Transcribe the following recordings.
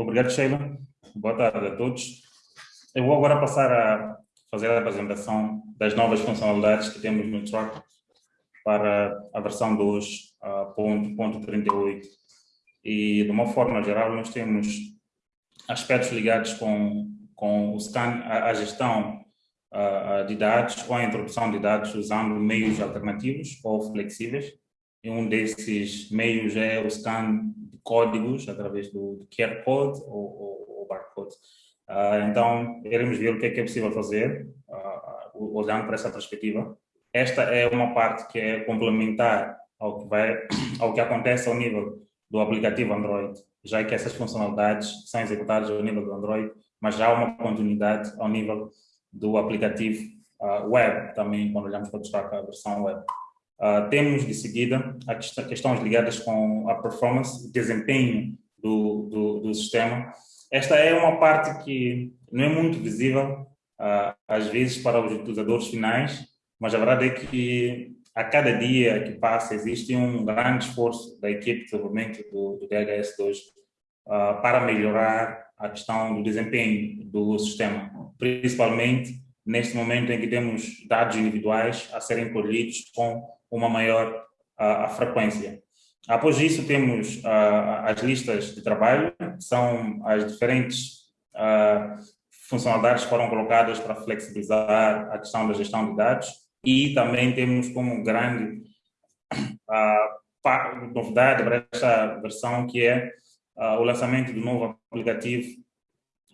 Obrigado, Sheila. Boa tarde a todos. Eu vou agora passar a fazer a apresentação das novas funcionalidades que temos no Track para a versão 2.38. E, de uma forma geral, nós temos aspectos ligados com, com o scan, a, a gestão de dados ou a introdução de dados usando meios alternativos ou flexíveis. E um desses meios é o scan códigos através do QR Code ou, ou, ou barcode. Uh, então, iremos ver o que é que é possível fazer, uh, olhando para essa perspectiva. Esta é uma parte que é complementar ao que, vai, ao que acontece ao nível do aplicativo Android, já que essas funcionalidades são executadas ao nível do Android, mas já há uma continuidade ao nível do aplicativo uh, web, também quando olhamos para a versão web. Uh, temos de seguida as questões ligadas com a performance, o desempenho do, do, do, sistema. Esta é uma parte que não é muito visível, uh, às vezes, para os utilizadores finais, mas a verdade é que a cada dia que passa existe um grande esforço da equipe de desenvolvimento do, do DHS2 uh, para melhorar a questão do desempenho do sistema, principalmente neste momento em que temos dados individuais a serem colhidos com uma maior uh, frequência. Após isso, temos uh, as listas de trabalho, que são as diferentes funcionalidades que foram colocadas para flexibilizar a questão da gestão de dados e também temos como grande novidade para esta versão que é o lançamento do novo aplicativo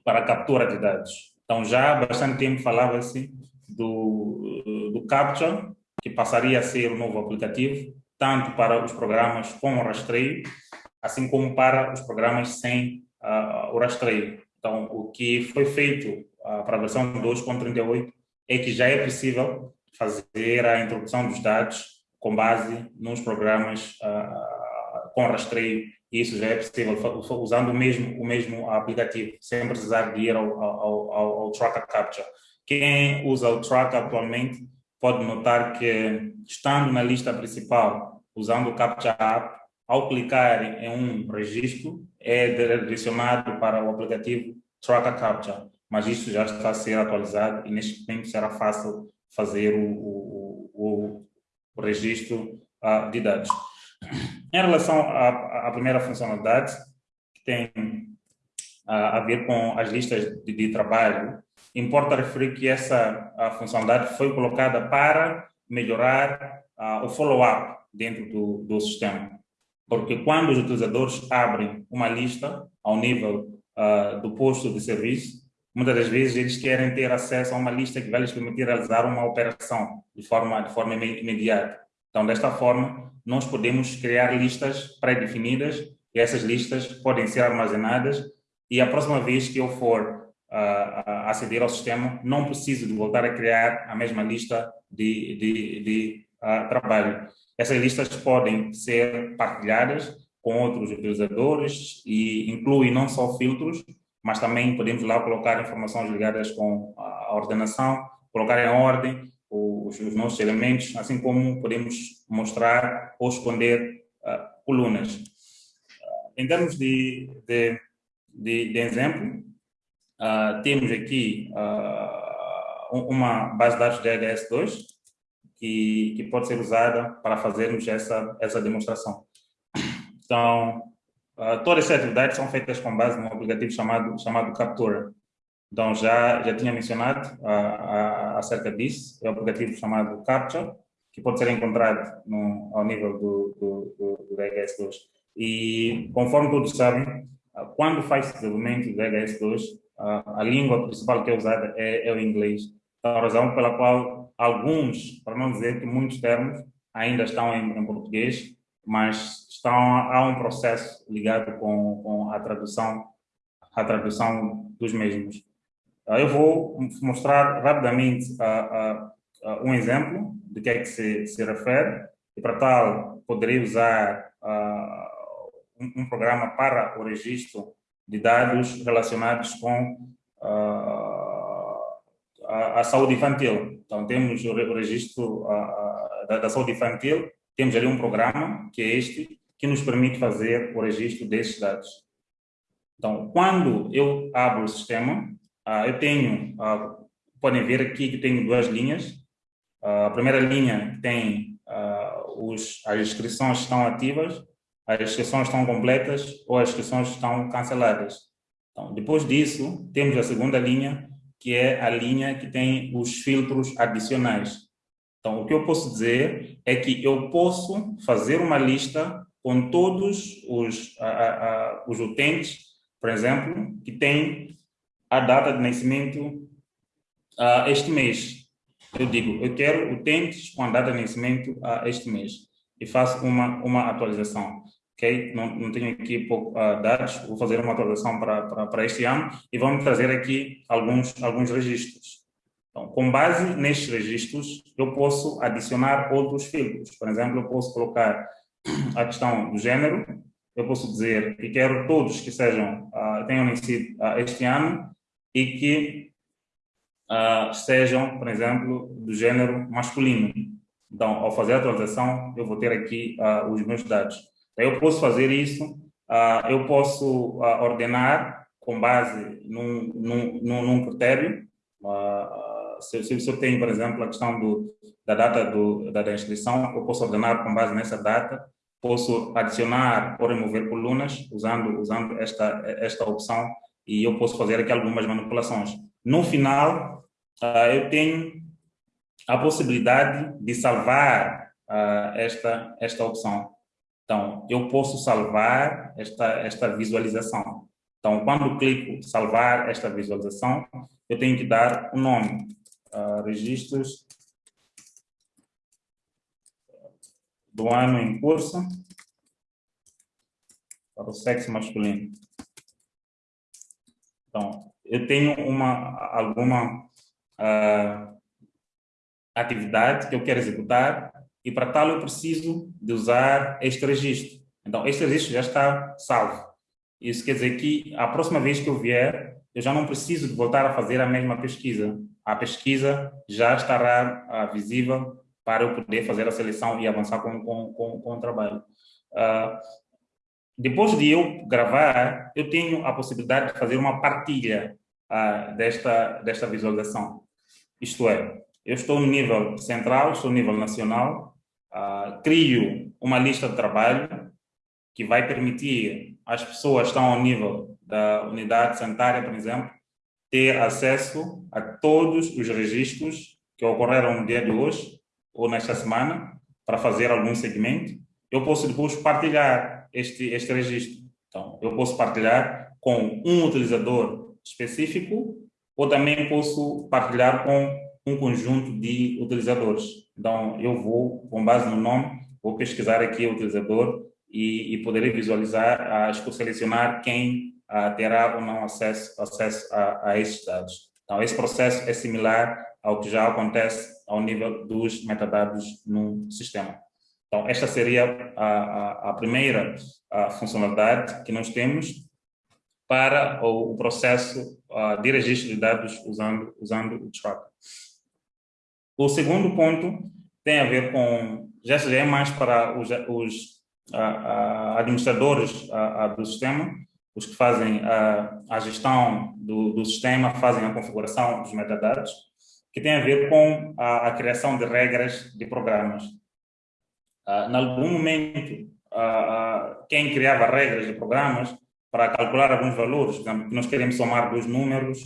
para captura de dados. Então, já há bastante tempo falava-se do, do Capture, que passaria a ser o novo aplicativo, tanto para os programas com rastreio, assim como para os programas sem uh, o rastreio. Então, o que foi feito uh, para a versão 2.38 é que já é possível fazer a introdução dos dados com base nos programas uh, com rastreio isso já é possível usando o mesmo, o mesmo aplicativo, sem precisar de ir ao, ao, ao, ao Tracker Capture. Quem usa o Tracker atualmente pode notar que, estando na lista principal, usando o Capture App, ao clicar em um registro, é direcionado para o aplicativo Tracker Capture, mas isso já está a ser atualizado e neste momento será fácil fazer o, o, o, o registro uh, de dados. Em relação à, à primeira funcionalidade, que tem a, a ver com as listas de, de, trabalho, importa referir que essa funcionalidade foi colocada para melhorar o follow-up dentro do, do sistema. Porque quando os utilizadores abrem uma lista ao nível uh, do posto de serviço, muitas das vezes eles querem ter acesso a uma lista que vai lhes permitir realizar uma operação de forma, de forma imediata. Então, desta forma, nós podemos criar listas pré-definidas e essas listas podem ser armazenadas e a próxima vez que eu for uh, aceder ao sistema, não preciso de voltar a criar a mesma lista de, de, de uh, trabalho. Essas listas podem ser partilhadas com outros utilizadores e inclui não só filtros, mas também podemos lá colocar informações ligadas com a ordenação, colocar em ordem os, os nossos elementos, assim como podemos mostrar ou esconder uh, colunas. Em termos de, de, de, de exemplo, uh, temos aqui uma base de dados DHS2 que, que pode ser usada para fazermos essa, essa demonstração. Então, todas essas atividades são feitas com base num aplicativo chamado, chamado Captura. Então, já, já tinha mencionado uh, acerca disso, é um aplicativo chamado Capture, que pode ser encontrado no, ao nível do, do, do, do DHS2. E, conforme todos sabem, uh, quando faz desenvolvimento do DHS2, a língua principal que é usada é, é o inglês. Então, a razão pela qual alguns, para não dizer que muitos termos, ainda estão em, em português, mas estão, há um processo ligado com, com a tradução a tradução dos mesmos. Ah, eu vou mostrar rapidamente uh, uh, um exemplo de que é que se, se refere, e para tal poderei usar um, um, programa para o registro de dados relacionados com a, a, saúde infantil. Então, temos o registro da, da saúde infantil, temos ali um programa, que é este, que nos permite fazer o registro desses dados. Então, quando eu abro o sistema, uh, eu tenho, uh, podem ver aqui que tenho duas linhas. Uh, a primeira linha tem os, as inscrições estão ativas, as inscrições estão completas ou as inscrições estão canceladas. Então, depois disso, temos a segunda linha, que é a linha que tem os filtros adicionais. Então, o que eu posso dizer é que eu posso fazer uma lista com todos os, a, a, os utentes, por exemplo, que têm a data de nascimento este mês. Eu digo, eu quero utentes com a data de nascimento este mês e faço uma, uma atualização. Ok? Não, não tenho aqui pouco, uh, dados, vou fazer uma atualização para, para, para este ano e vamos trazer aqui alguns, alguns registros. Então, com base nestes registros, eu posso adicionar outros filtros. Por exemplo, eu posso colocar a questão do gênero, eu posso dizer que quero todos que sejam, uh, tenham nascido uh, este ano e que uh, sejam, por exemplo, do gênero masculino. Então, ao fazer a atualização, eu vou ter aqui uh, os meus dados. Eu posso fazer isso, uh, eu posso uh, ordenar com base num, num, num critério. Se, se, se, eu tenho, por exemplo, a questão do, da data do, da, da inscrição, eu posso ordenar com base nessa data, posso adicionar ou remover colunas usando, usando esta, esta opção e eu posso fazer aqui algumas manipulações. No final, eu tenho a possibilidade de salvar esta, esta opção. Então, eu posso salvar esta, esta visualização. Então, quando clico salvar esta visualização, eu tenho que dar o um nome. Uh, registros do ano em curso para o sexo masculino. Então, eu tenho uma, alguma uh, atividade que eu quero executar e para tal eu preciso de usar este registro. Então, este registro já está salvo. Isso quer dizer que a próxima vez que eu vier, eu já não preciso de voltar a fazer a mesma pesquisa. A pesquisa já estará uh, visível para eu poder fazer a seleção e avançar com, com, com, com o trabalho. Uh, depois de eu gravar, eu tenho a possibilidade de fazer uma partilha uh, desta, desta visualização. Isto é, eu estou no nível central, estou no nível nacional, uh, crio uma lista de trabalho que vai permitir às pessoas que estão ao nível da unidade sanitária, por exemplo, ter acesso a todos os registros que ocorreram no dia de hoje ou nesta semana para fazer algum segmento. Eu posso depois partilhar este, este registro. Então, eu posso partilhar com um utilizador específico ou também posso partilhar com um conjunto de utilizadores. Então, eu vou, com base no nome, vou pesquisar aqui o utilizador e, e poder visualizar, acho que selecionar quem ah, terá ou não acesso, acesso a, a esses dados. Então, esse processo é similar ao que já acontece ao nível dos metadados no sistema. Então, esta seria a, a, a primeira a funcionalidade que nós temos para o, o processo de registro de dados usando, usando o Tracker. O segundo ponto tem a ver com, já é mais para os, os administradores do sistema, os que fazem a, a gestão do, do, sistema, fazem a configuração dos metadados, que tem a ver com a, a criação de regras de programas. Uh, em algum momento, quem criava regras de programas para calcular alguns valores, por exemplo, nós queremos somar dois números,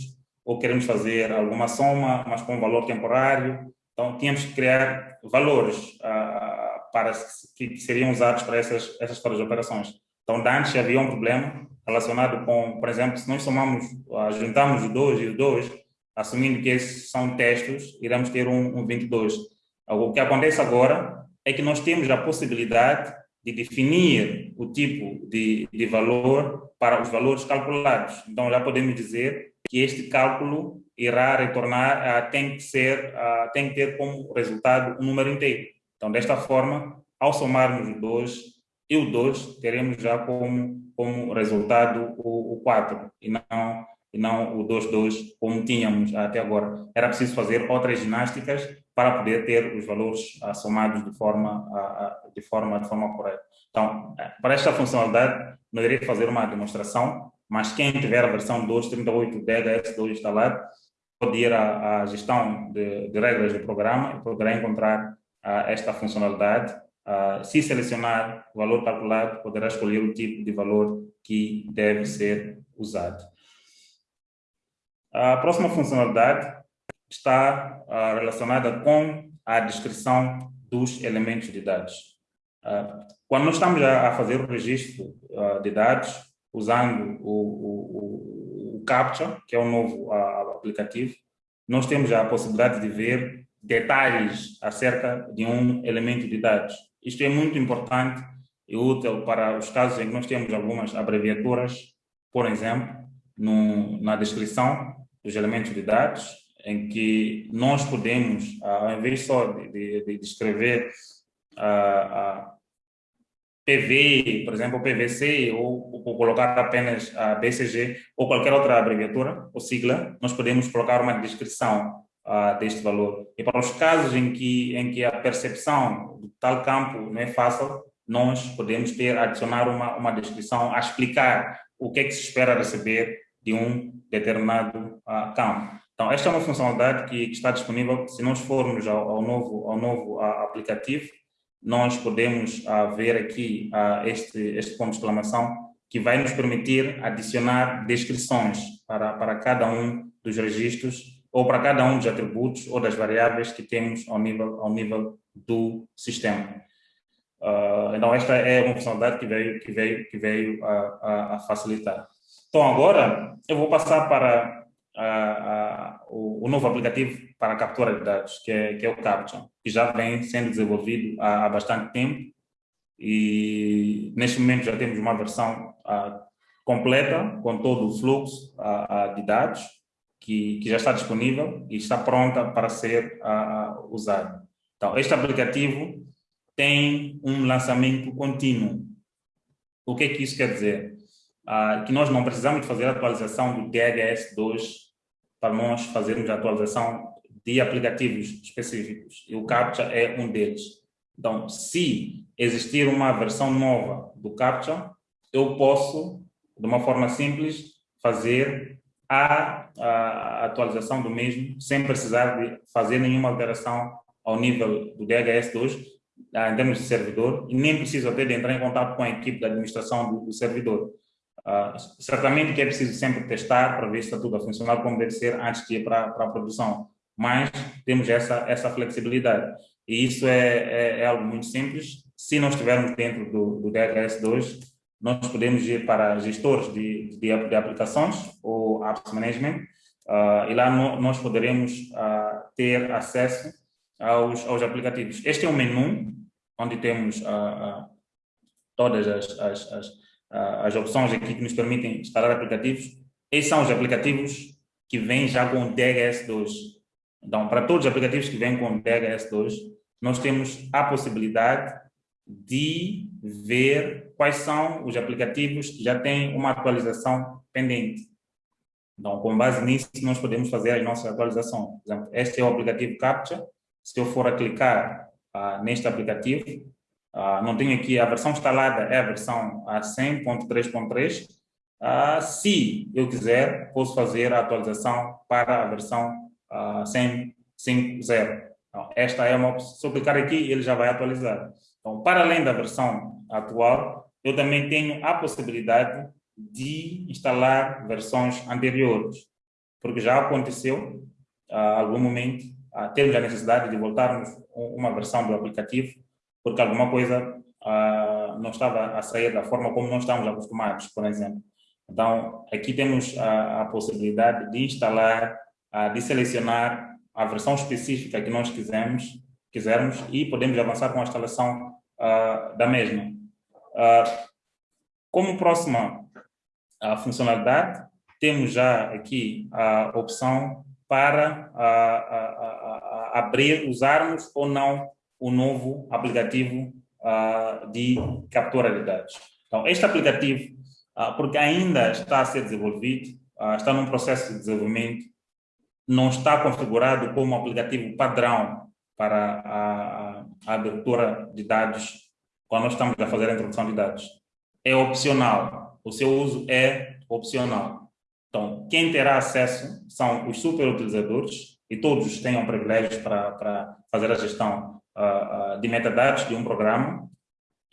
ou queremos fazer alguma soma, mas com um valor temporário, então, tínhamos que criar valores uh, para que, seriam usados para essas, essas as operações. Então, antes havia um problema relacionado com, por exemplo, se nós somamos, uh, juntamos o 2 e o 2, assumindo que esses são testes, iremos ter um, um 22. O que acontece agora é que nós temos a possibilidade de definir o tipo de, de valor para os valores calculados. Então, já podemos dizer que este cálculo irá retornar, tem que ser, tem que ter como resultado um número inteiro. Então, desta forma, ao somarmos o 2 e o 2, teremos já como, como resultado o, o 4 e não, e não o 2, 2, como tínhamos até agora. Era preciso fazer outras ginásticas para poder ter os valores uh, somados de forma, de, forma, de forma correta. Então, para esta funcionalidade, nós irei fazer uma demonstração mas quem tiver a versão 2.38 DHS2 instalado, pode ir à, à gestão de, de, regras do programa e poderá encontrar uh, esta funcionalidade. Uh, se selecionar o valor calculado, poderá escolher o tipo de valor que deve ser usado. A próxima funcionalidade está uh, relacionada com a descrição dos elementos de dados. Quando nós estamos a, fazer o registro de dados, usando o, o, o, CAPTCHA, que é o novo aplicativo, nós temos a possibilidade de ver detalhes acerca de um elemento de dados. Isto é muito importante e útil para os casos em que nós temos algumas abreviaturas, por exemplo, no, na descrição dos elementos de dados, em que nós podemos, ao invés só de, de, de escrever a, PV, por exemplo, PVC, ou, ou, colocar apenas a BCG, ou qualquer outra abreviatura ou sigla, nós podemos colocar uma descrição uh, deste valor. E para os casos em que, em que a percepção de tal campo não é fácil, nós podemos ter, adicionar uma, uma descrição a explicar o que é que se espera receber de um determinado uh, campo. Então, esta é uma funcionalidade que, que está disponível se nós formos ao, ao novo, ao novo uh, aplicativo, nós podemos uh, ver aqui uh, este, este ponto de exclamação que vai nos permitir adicionar descrições para, para cada um dos registros ou para cada um dos atributos ou das variáveis que temos ao nível, ao nível do sistema. Uh, então, esta é uma funcionalidade que veio, que veio, que veio a, a, a facilitar. Então, agora eu vou passar para o, o, novo aplicativo para captura de dados, que é, que é o CAPTCHA, que já vem sendo desenvolvido há, há bastante tempo e neste momento já temos uma versão completa com todo o fluxo de dados que, que já está disponível e está pronta para ser usado. Então, este aplicativo tem um lançamento contínuo. O que é que isso quer dizer? uh, que nós não precisamos fazer a atualização do DHS2 para nós fazermos a atualização de aplicativos específicos, e o CAPTCHA é um deles. Então, se existir uma versão nova do CAPTCHA, eu posso, de uma forma simples, fazer a, a atualização do mesmo sem precisar de fazer nenhuma alteração ao nível do DHS2 em termos de servidor e nem preciso até de entrar em contato com a equipe da administração do, do servidor. Uh, certamente que é preciso sempre testar para ver se está tudo a funcionar como deve ser antes de ir para, para a produção, mas temos essa, essa flexibilidade. E isso é, é, é algo muito simples. Se nós estivermos dentro do, do DHS2, nós podemos ir para gestores de, de, de aplicações ou Apps Management, uh, e lá no, nós poderemos uh, ter acesso aos, aos aplicativos. Este é o menu onde temos todas as, as, as as opções aqui que nos permitem instalar aplicativos. Esses são os aplicativos que vêm já com DHS2. Então, para todos os aplicativos que vêm com DHS2, nós temos a possibilidade de ver quais são os aplicativos que já têm uma atualização pendente. Então, com base nisso, nós podemos fazer as nossas atualizações. Por exemplo, este é o aplicativo CAPTCHA. Se eu for a clicar uh, neste aplicativo, Uh, não tenho aqui a versão instalada, é a versão 100.3.3. Uh, se eu quiser, posso fazer a atualização para a versão uh, 100.5.0. Então, esta é uma. Se eu clicar aqui, ele já vai atualizar. Então, para além da versão atual, eu também tenho a possibilidade de instalar versões anteriores, porque já aconteceu, a algum momento, uh, temos a necessidade de voltarmos uma versão do aplicativo porque alguma coisa uh, não estava a sair da forma como nós estamos acostumados, por exemplo. Então, aqui temos a, a possibilidade de instalar, uh, de selecionar a versão específica que nós quisermos, quisermos e podemos avançar com a instalação uh, da mesma. como próxima funcionalidade, temos já aqui a opção para abrir, usarmos ou não o novo aplicativo uh, de captura de dados. Então, este aplicativo, uh, porque ainda está a ser desenvolvido, uh, está num processo de desenvolvimento, não está configurado como aplicativo padrão para a, a abertura de dados quando estamos a fazer a introdução de dados. É opcional. O seu uso é opcional. Então, quem terá acesso são os superutilizadores e todos tenham privilégios para, para fazer a gestão uh, uh, de metadados de um programa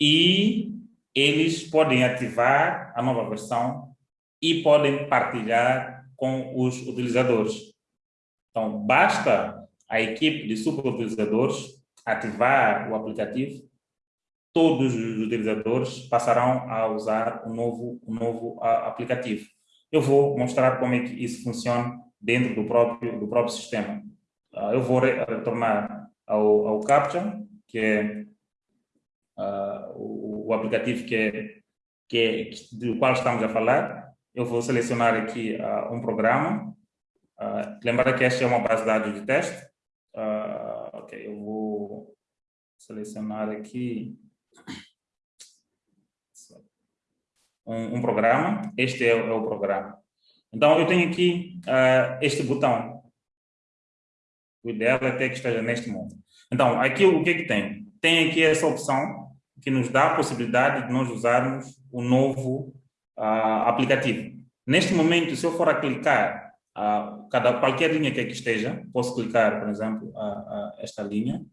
e eles podem ativar a nova versão e podem partilhar com os utilizadores. Então, basta a equipe de superutilizadores ativar o aplicativo, todos os utilizadores passarão a usar o novo, o novo aplicativo. Eu vou mostrar como é que isso funciona dentro do próprio, do próprio sistema. Uh, eu vou retornar ao, ao CAPTCHA, que é uh, o, o, aplicativo que é, que é, do qual estamos a falar. Eu vou selecionar aqui uh, um programa. Lembrar que esta é uma base de dados de teste. ok, eu vou selecionar aqui um, um programa. Este é, é o programa. Então, eu tenho aqui uh, este botão. O ideal é ter que esteja neste mundo. Então, aqui o que é que tem? Tem aqui essa opção que nos dá a possibilidade de nós usarmos o novo uh, aplicativo. Neste momento, se eu for a clicar uh, cada, qualquer linha que aqui esteja, posso clicar, por exemplo, uh, esta linha.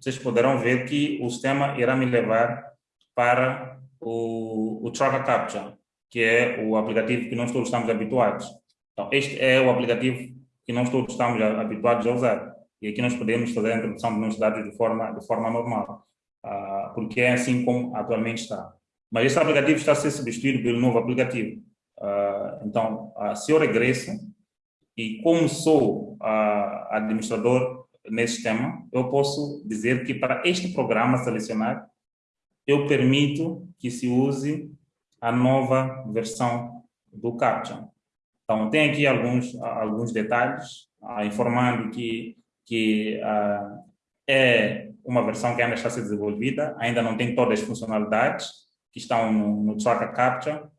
Vocês poderão ver que o sistema irá me levar para o, o Tracker Capture que é o aplicativo que nós todos estamos habituados. Então, este é o aplicativo que nós todos estamos habituados a usar. E aqui nós podemos fazer a introdução de nossos dados de forma, de forma normal, uh, porque é assim como atualmente está. Mas este aplicativo está a ser substituído pelo novo aplicativo. Uh, então, uh, se eu regresso, e como sou administrador nesse sistema, eu posso dizer que para este programa selecionar, eu permito que se use a nova versão do CAPTCHA. Então, tem aqui alguns, alguns detalhes, ah, informando que, que ah, é uma versão que ainda está ser desenvolvida, ainda não tem todas as funcionalidades que estão no, no Tracker Captcha,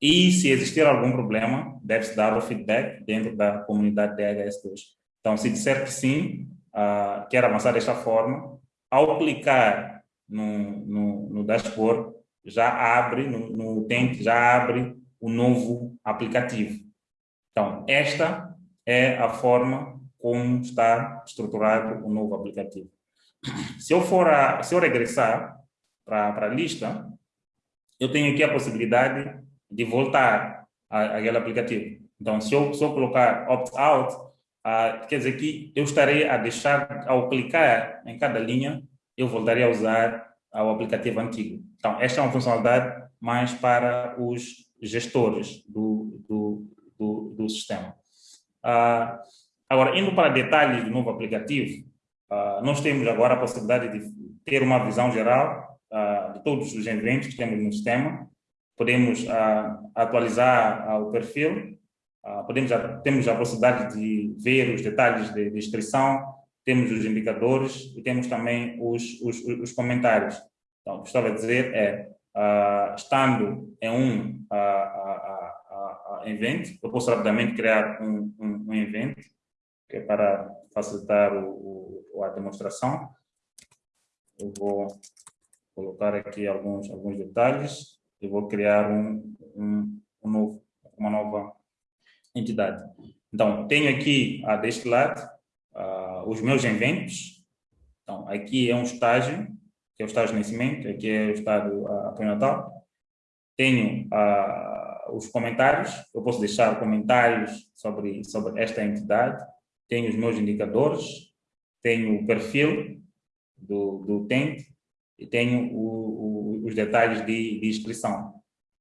e se existir algum problema, deve-se dar o feedback dentro da comunidade DHS2. Então, se disser que sim, uh, quer avançar desta forma, ao clicar no, no, no dashboard, já abre, no, no utente, já abre o novo aplicativo. Então, esta é a forma como está estruturado o novo aplicativo. Se eu for a, se eu regressar para a lista, eu tenho aqui a possibilidade de voltar àquele aplicativo. Então, se eu, eu colocar opt-out, uh, quer dizer que eu estarei a deixar, ao clicar em cada linha, eu voltaria a usar o aplicativo antigo. Então, esta é uma funcionalidade mais para os gestores do, do, do, do sistema. Uh, agora, indo para detalhes do novo aplicativo, uh, nós temos agora a possibilidade de ter uma visão geral de todos os eventos que temos no sistema. Podemos atualizar o perfil, podemos, temos a possibilidade de ver os detalhes de, de inscrição, temos os indicadores e temos também os, os, os comentários. Então, o que estava a dizer é, estando em um evento, eu posso rapidamente criar um, um, um evento que é para facilitar o, o, a demonstração. Eu vou colocar aqui alguns, alguns detalhes e vou criar um, um, um novo, uma nova entidade. Então, tenho aqui uh, deste lado uh, os meus eventos. Então, aqui é um estágio que é o estágio de nascimento, aqui é o estado uh, pré-natal. Tenho uh, os comentários, eu posso deixar comentários sobre, sobre esta entidade. Tenho os meus indicadores, tenho o perfil do, do utente e tenho o, o, os detalhes de, de, inscrição.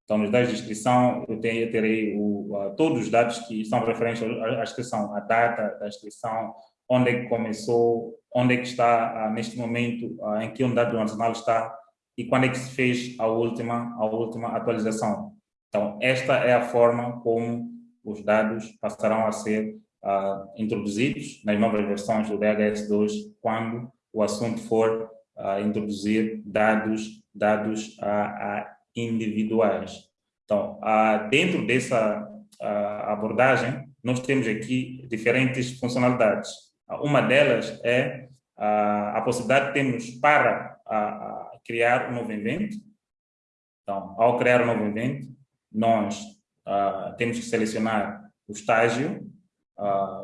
Então, nos detalhes de inscrição, eu, tenho, eu terei o, todos os dados que são referentes à, inscrição, a data da inscrição, onde é que começou, onde é que está neste momento, em que unidade do nacional está e quando é que se fez a última, a última atualização. Então, esta é a forma como os dados passarão a ser uh, introduzidos nas novas versões do DHS2 quando o assunto for introduzir dados, dados individuais. Então, dentro dessa abordagem, nós temos aqui diferentes funcionalidades. Uma delas é a, a possibilidade que temos para a, a criar um novo evento. Então, ao criar um novo evento, nós temos que selecionar o estágio,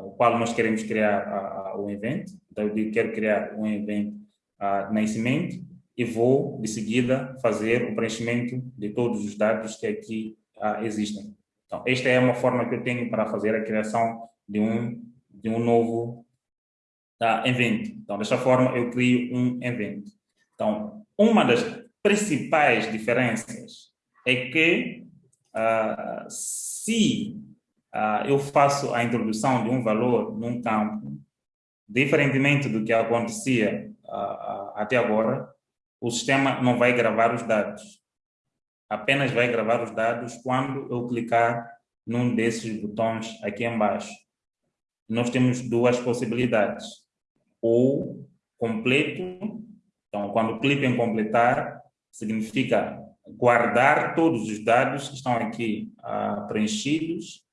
o qual nós queremos criar o evento. Então, eu digo, quero criar um evento nascimento e vou, de seguida, fazer o preenchimento de todos os dados que aqui existem. Então, esta é uma forma que eu tenho para fazer a criação de um, de um novo evento. Então, desta forma, eu crio um evento. Então, uma das principais diferenças é que se eu faço a introdução de um valor num campo, diferentemente do que acontecia até agora, o sistema não vai gravar os dados. Apenas vai gravar os dados quando eu clicar num desses botões aqui embaixo. Nós temos duas possibilidades. Ou completo, então quando clico em completar, significa guardar todos os dados que estão aqui uh, preenchidos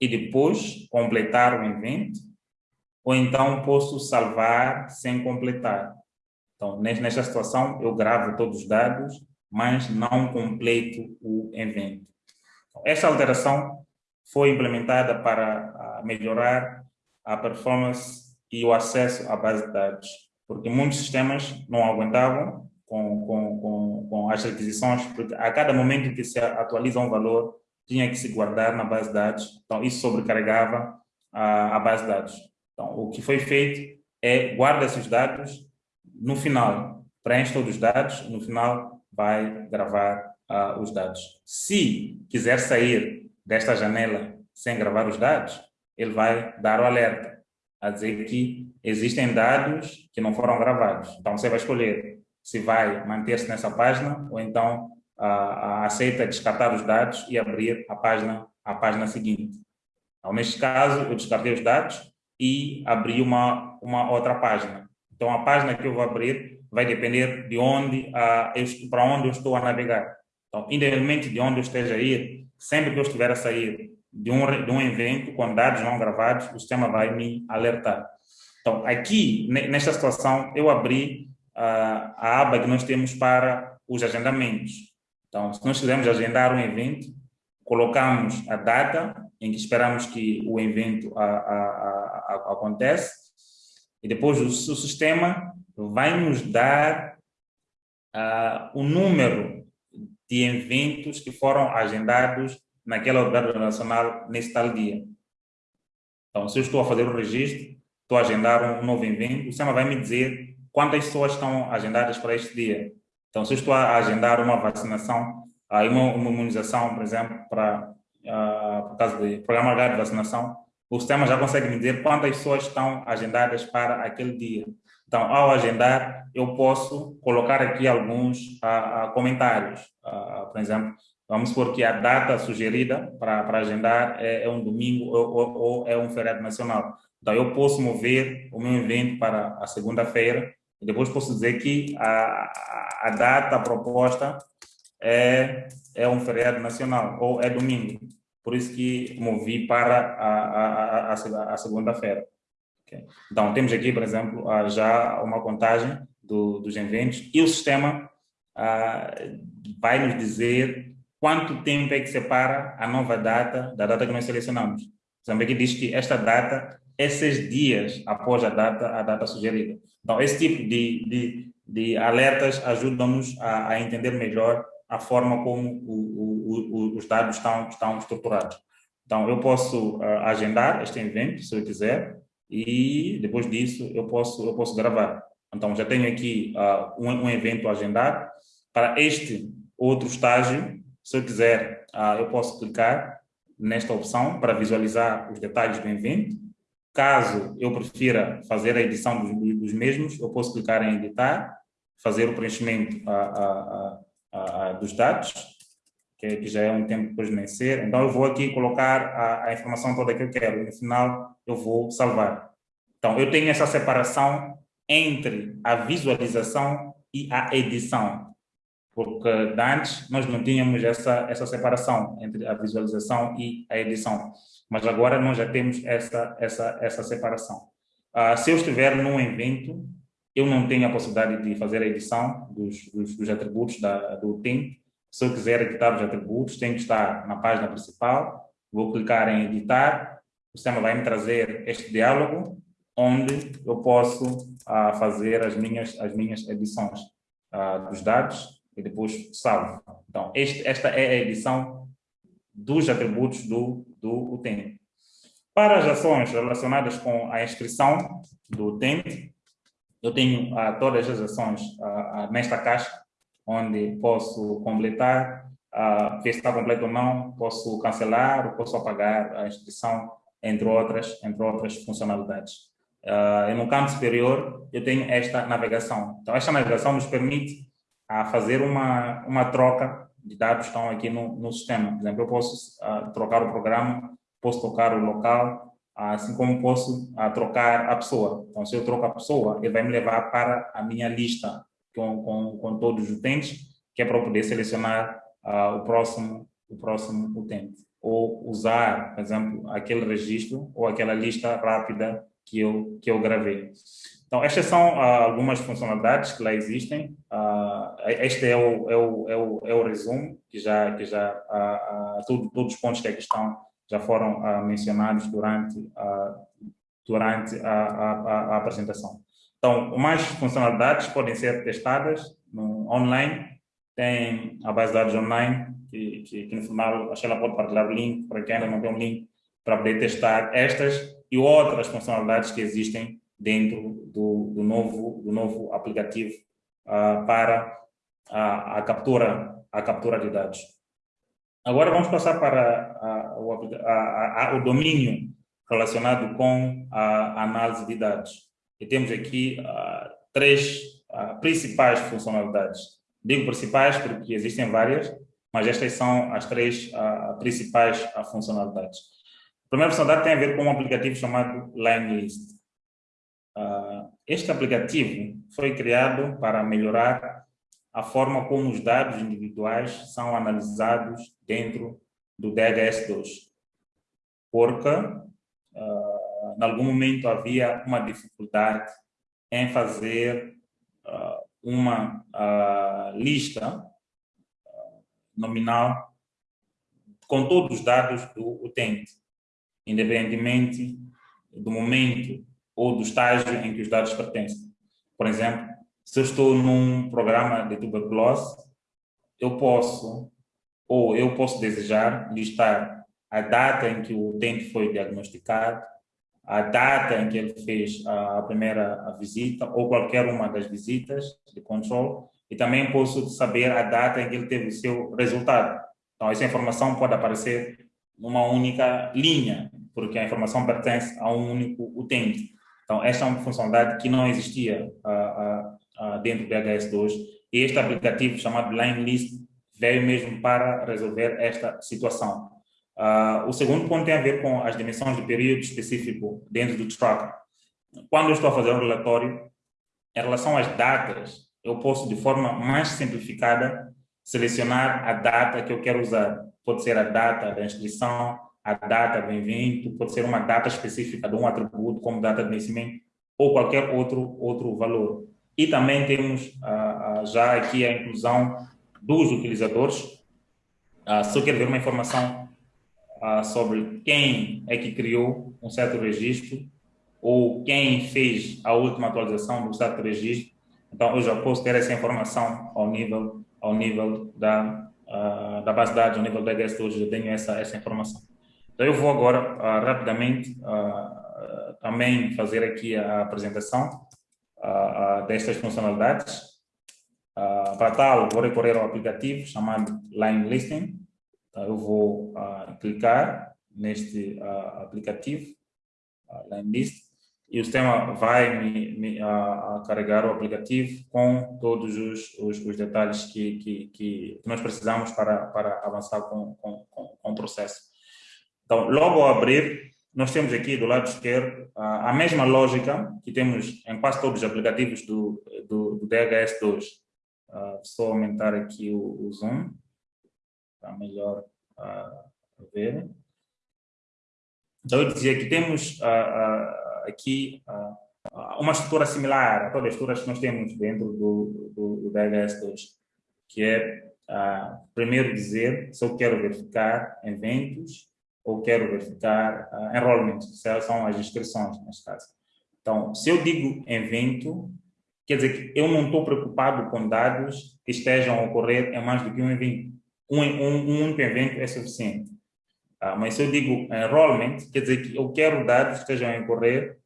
e depois completar o evento, ou então posso salvar sem completar. Então, nesta situação, eu gravo todos os dados, mas não completo o evento. Essa alteração foi implementada para melhorar a performance e o acesso à base de dados, porque muitos sistemas não aguentavam com, com, com, com as requisições, porque a cada momento que se atualiza um valor, tinha que se guardar na base de dados, então isso sobrecarregava a, a base de dados. Então, o que foi feito é guarda esses dados, no final, preenche todos os dados, no final vai gravar uh, os dados. Se quiser sair desta janela sem gravar os dados, ele vai dar o alerta, a dizer que existem dados que não foram gravados. Então, você vai escolher se vai manter-se nessa página ou então uh, aceita descartar os dados e abrir a página, a página seguinte. Então, neste caso, eu descartei os dados e abri uma, uma outra página. Então, a página que eu vou abrir vai depender de onde, uh, para onde eu estou a navegar. Então, independente de onde eu esteja a ir, sempre que eu estiver a sair de um, de um evento com dados não gravados, o sistema vai me alertar. Então, aqui, nesta situação, eu abri a, a aba que nós temos para os agendamentos. Então, se nós quisermos agendar um evento, colocamos a data em que esperamos que o evento a, a, a, acontece e depois o, o, sistema vai nos dar uh, o número de eventos que foram agendados naquela unidade nacional nesse tal dia. Então, se eu estou a fazer o registro, estou a agendar um novo evento, o sistema vai me dizer quantas pessoas estão agendadas para este dia. Então, se eu estou a agendar uma vacinação, uma, uma imunização, por exemplo, para uh, por causa do programa de vacinação, o sistema já consegue me dizer quantas pessoas estão agendadas para aquele dia. Então, ao agendar, eu posso colocar aqui alguns uh, uh, comentários. por exemplo, vamos supor que a data sugerida para, para agendar é, é um domingo ou, ou, ou, é um feriado nacional. Então, eu posso mover o meu evento para a segunda-feira e depois posso dizer que a, a data proposta é, é um feriado nacional, ou é domingo. Por isso que movi para a, a, a, a segunda-feira. Okay. Então, temos aqui, por exemplo, já uma contagem do, dos eventos e o sistema ah, vai nos dizer quanto tempo é que separa a nova data da data que nós selecionamos. Por exemplo, aqui diz que esta data é seis dias após a data, a data sugerida. Então, esse tipo de, de, de alertas ajudam-nos a, a, entender melhor a forma como o, o, os dados estão, estão estruturados. Então, eu posso uh, agendar este evento, se eu quiser, e depois disso eu posso, eu posso gravar. Então, já tenho aqui uh, um, um, evento agendado. Para este outro estágio, se eu quiser, uh, eu posso clicar nesta opção para visualizar os detalhes do evento Caso eu prefira fazer a edição dos, dos mesmos, eu posso clicar em editar, fazer o preenchimento a, a, a, dos dados, que, que, já é um tempo depois de vencer. Então, eu vou aqui colocar a, informação toda que eu quero e no final eu vou salvar. Então, eu tenho essa separação entre a visualização e a edição, porque antes nós não tínhamos essa, essa separação entre a visualização e a edição. Mas agora nós já temos essa, essa, essa separação. Uh, se eu estiver num evento, eu não tenho a possibilidade de fazer a edição dos, dos, dos atributos da, do tempo, Se eu quiser editar os atributos, tem que estar na página principal, vou clicar em editar, o sistema vai me trazer este diálogo, onde eu posso uh, fazer as minhas, as minhas edições uh, dos dados e depois salvo. Então, este, esta é a edição dos atributos do, do utente. Para as ações relacionadas com a inscrição do utente, eu tenho uh, todas as ações uh, nesta caixa, onde posso completar, uh, ver se está completo ou não, posso cancelar posso apagar a inscrição, entre outras, entre outras funcionalidades. Uh, e no campo superior, eu tenho esta navegação. Então, esta navegação nos permite a fazer uma, uma troca de dados que estão aqui no, no sistema. Por exemplo, eu posso uh, trocar o programa, posso trocar o local, assim como posso uh, trocar a pessoa. Então, se eu troco a pessoa, ele vai me levar para a minha lista com, com, com todos os utentes, que é para eu poder selecionar uh, o próximo o próximo utente. Ou usar, por exemplo, aquele registro ou aquela lista rápida que eu, que eu gravei. Então, estas são uh, algumas funcionalidades que lá existem. Uh, este é o, é, o, é, o, é o resumo, que já, que já uh, todos os pontos que aqui estão já foram mencionados durante, durante a, a, a, apresentação. Então, mais funcionalidades podem ser testadas no online, tem a base de dados online, que, que, que no final a Sheila pode partilhar o link para quem ainda não tem um link para poder testar estas e outras funcionalidades que existem dentro do, do novo, do novo aplicativo uh, para a, a, captura, a captura de dados. Agora vamos passar para a, o, a, o domínio relacionado com a análise de dados. E temos aqui uh, três uh, principais funcionalidades. Digo principais porque existem várias, mas estas são as três principais funcionalidades. A primeira funcionalidade tem a ver com um aplicativo chamado LineList. Este aplicativo foi criado para melhorar a forma como os dados individuais são analisados dentro do DHS2. Porque, uh, em algum momento, havia uma dificuldade em fazer uh, uma lista nominal com todos os dados do utente, independentemente do momento ou do estágio em que os dados pertencem. Por exemplo, se eu estou num programa de tuberculose, eu posso, ou eu posso desejar listar a data em que o utente foi diagnosticado, a data em que ele fez a primeira visita ou qualquer uma das visitas de controle e também posso saber a data em que ele teve o seu resultado. Então, essa informação pode aparecer numa única linha, porque a informação pertence a um único utente. Então, esta é uma funcionalidade que não existia uh, uh, uh, dentro do BHS2 e este aplicativo chamado Line List veio mesmo para resolver esta situação. o segundo ponto tem a ver com as dimensões de período específico dentro do tracker. Quando eu estou a fazer um relatório, em relação às datas, eu posso, de forma mais simplificada, selecionar a data que eu quero usar. Pode ser a data da inscrição, a data do evento, pode ser uma data específica de um atributo, como data de nascimento, ou qualquer outro, outro valor. E também temos ah, ah, já aqui a inclusão dos utilizadores. Ah, se eu quero ver uma informação sobre quem é que criou um certo registro, ou quem fez a última atualização do certo registro, então eu já posso ter essa informação ao nível, ao nível da, da base de dados, ao nível da HS2, eu tenho essa, essa informação. Então, eu vou agora uh, rapidamente uh, também fazer aqui a apresentação uh, destas funcionalidades. para tal, vou recorrer ao aplicativo chamado Line Listing. Então, eu vou clicar neste aplicativo, Line List, e o sistema vai me, me carregar o aplicativo com todos os, os, os detalhes que, que, que, nós precisamos para, para avançar com, com, com, com o processo. Então, logo ao abrir, nós temos aqui do lado esquerdo a, mesma lógica que temos em quase todos os aplicativos do, do, do DHS2. Uh, ah, só aumentar aqui o, o zoom, para melhor uh, ver. Então, eu dizia que temos uh, aqui uma estrutura similar a todas as estruturas que nós temos dentro do, do, do DHS2, que é primeiro dizer se eu quero verificar eventos ou quero verificar uh, enrollment, são as inscrições, neste caso. Então, se eu digo evento, quer dizer que eu não estou preocupado com dados que estejam a ocorrer em mais do que um evento. Um, um, um único evento é suficiente. Ah, mas se eu digo enrollment, quer dizer que eu quero dados que estejam a ocorrer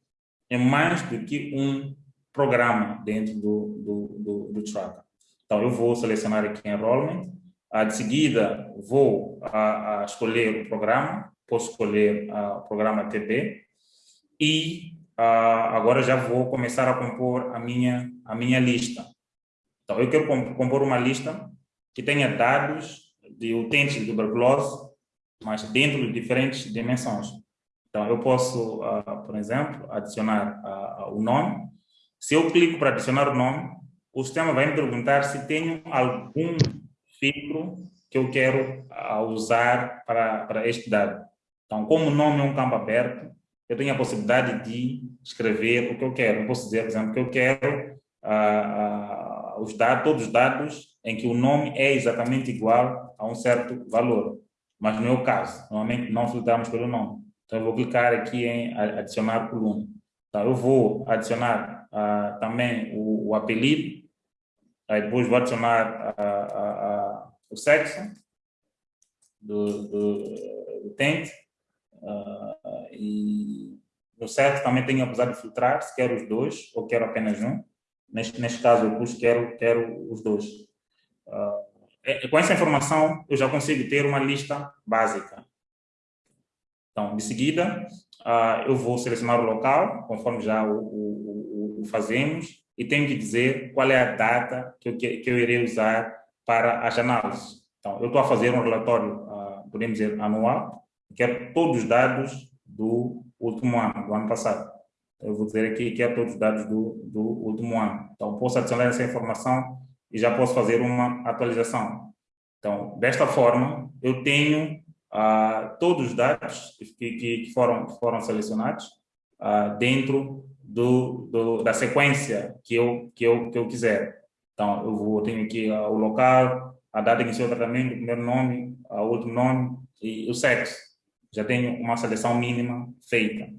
em mais do que um programa dentro do, do, do, do Tracker. Então, eu vou selecionar aqui enrollment, ah, de seguida vou a, a escolher o programa, posso escolher ah, o programa TB e ah, agora já vou começar a compor a minha, a minha lista. Então, eu quero compor uma lista que tenha dados de utentes de tuberculose, mas dentro de diferentes dimensões. Então, eu posso, uh, por exemplo, adicionar uh, o nome. Se eu clico para adicionar o nome, o sistema vai me perguntar se tenho algum filtro que eu quero uh, usar para, para este dado. Então, como o nome é um campo aberto, eu tenho a possibilidade de escrever o que eu quero. Eu posso dizer, por exemplo, que eu quero uh, uh, os dados, todos os dados em que o nome é exatamente igual a um certo valor. Mas no meu caso, normalmente não filtramos pelo nome. Então, eu vou clicar aqui em adicionar coluna. Então, eu vou adicionar uh, também o, o, apelido, aí depois vou adicionar o sexo do, do utente, Uh, e no certo também tenho a possibilidade de filtrar se quero os dois ou quero apenas um. Neste, neste caso, eu pus quero, quero os dois. Uh, com essa informação, eu já consigo ter uma lista básica. Então, de seguida, uh, eu vou selecionar o local, conforme já o, o, o, fazemos, e tenho que dizer qual é a data que eu, que eu irei usar para as análises. Então, eu estou a fazer um relatório, podemos dizer, anual, quero todos os dados do último ano, do ano passado. Eu vou dizer aqui que é todos os dados do, do último ano. Então, posso adicionar essa informação e já posso fazer uma atualização. Então, desta forma, eu tenho ah, todos os dados que, que, foram, que foram selecionados ah, dentro do, do, da sequência que eu, que, eu, que eu quiser. Então, eu vou, tenho aqui ah, o local, a data de início do tratamento, o primeiro nome, o último nome e o sexo já tenho uma seleção mínima feita.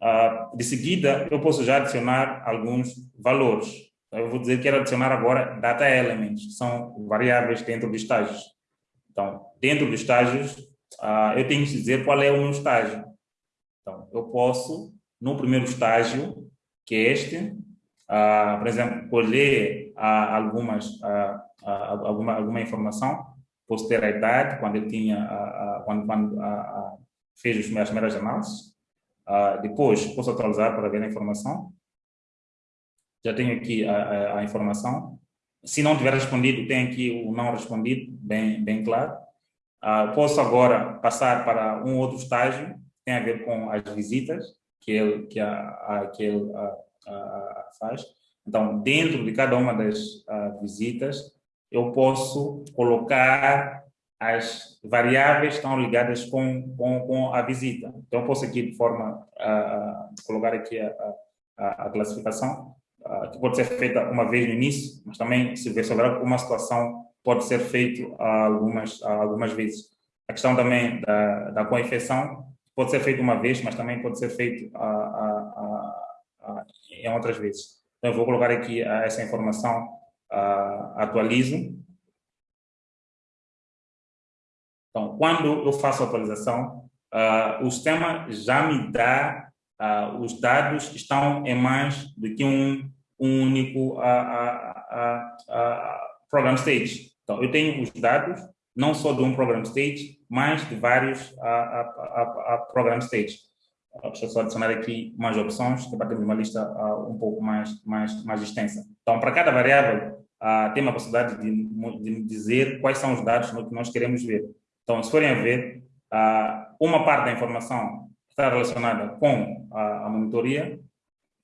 Uh, de seguida, eu posso já adicionar alguns valores. Eu vou dizer que quero adicionar agora data elements, que são variáveis dentro dos estágios. Então, dentro dos estágios, uh, eu tenho que dizer qual é o meu estágio. Então, eu posso, no primeiro estágio, que é este, uh, por exemplo, colher algumas, alguma, alguma informação posso ter a idade, quando ele tinha, a, a, quando, quando a, fez as primeiras análises. depois, posso atualizar para ver a informação. Já tenho aqui a, informação. Se não tiver respondido, tem aqui o não respondido, bem, bem claro. posso agora passar para um outro estágio, tem a ver com as visitas que ele, que a, que ele faz. Então, dentro de cada uma das visitas, eu posso colocar as variáveis que estão ligadas com, com, com a visita. Então, eu posso aqui, de forma, uh, colocar aqui a, a, a classificação, uh, que pode ser feita uma vez no início, mas também, se houver uma situação, pode ser feito algumas, algumas vezes. A questão também da, da co-infecção pode ser feita uma vez, mas também pode ser feito em outras vezes. Então, eu vou colocar aqui essa informação uh, atualizo. Então, quando eu faço a atualização, uh, o sistema já me dá, uh, os dados estão em mais do que um, um único program stage. Então, eu tenho os dados não só de um program stage, mas de vários program stage. Deixa eu só adicionar aqui mais opções, que para uma lista um pouco mais, mais, mais extensa. Então, para cada variável, uh, tem uma possibilidade de, de, dizer quais são os dados que nós queremos ver. Então, se forem a ver, uh, uma parte da informação está relacionada com a, a monitoria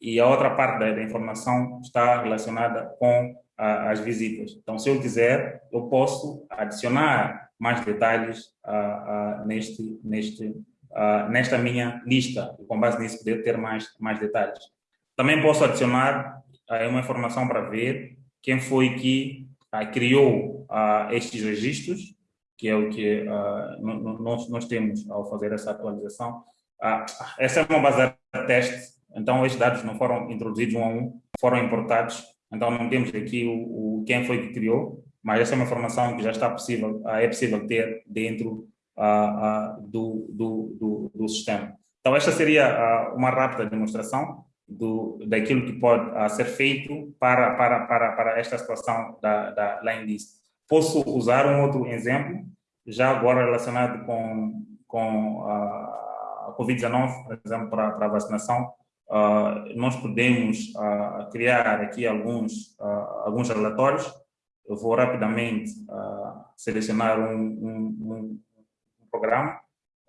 e a outra parte da, da informação está relacionada com a, as visitas. Então, se eu quiser, eu posso adicionar mais detalhes uh, neste, neste, nesta minha lista e com base nisso poder ter mais, mais detalhes. Também posso adicionar uma informação para ver quem foi que ah, criou uh, estes registros, que é o que uh, nós, nós temos ao fazer essa atualização. Uh, essa é uma base de teste, então estes dados não foram introduzidos um a um, foram importados, então não temos aqui o, o quem foi que criou, mas essa é uma informação que já está possível, é possível ter dentro do, do, do, do, sistema. Então esta seria uma rápida demonstração do, daquilo que pode uh, ser feito para, para, para, para esta situação da, da Line List. Posso usar um outro exemplo, já agora relacionado com, com a Covid-19, por exemplo, para, para a vacinação. Uh, nós podemos uh, criar aqui alguns, alguns relatórios. Eu vou rapidamente selecionar um, um, um programa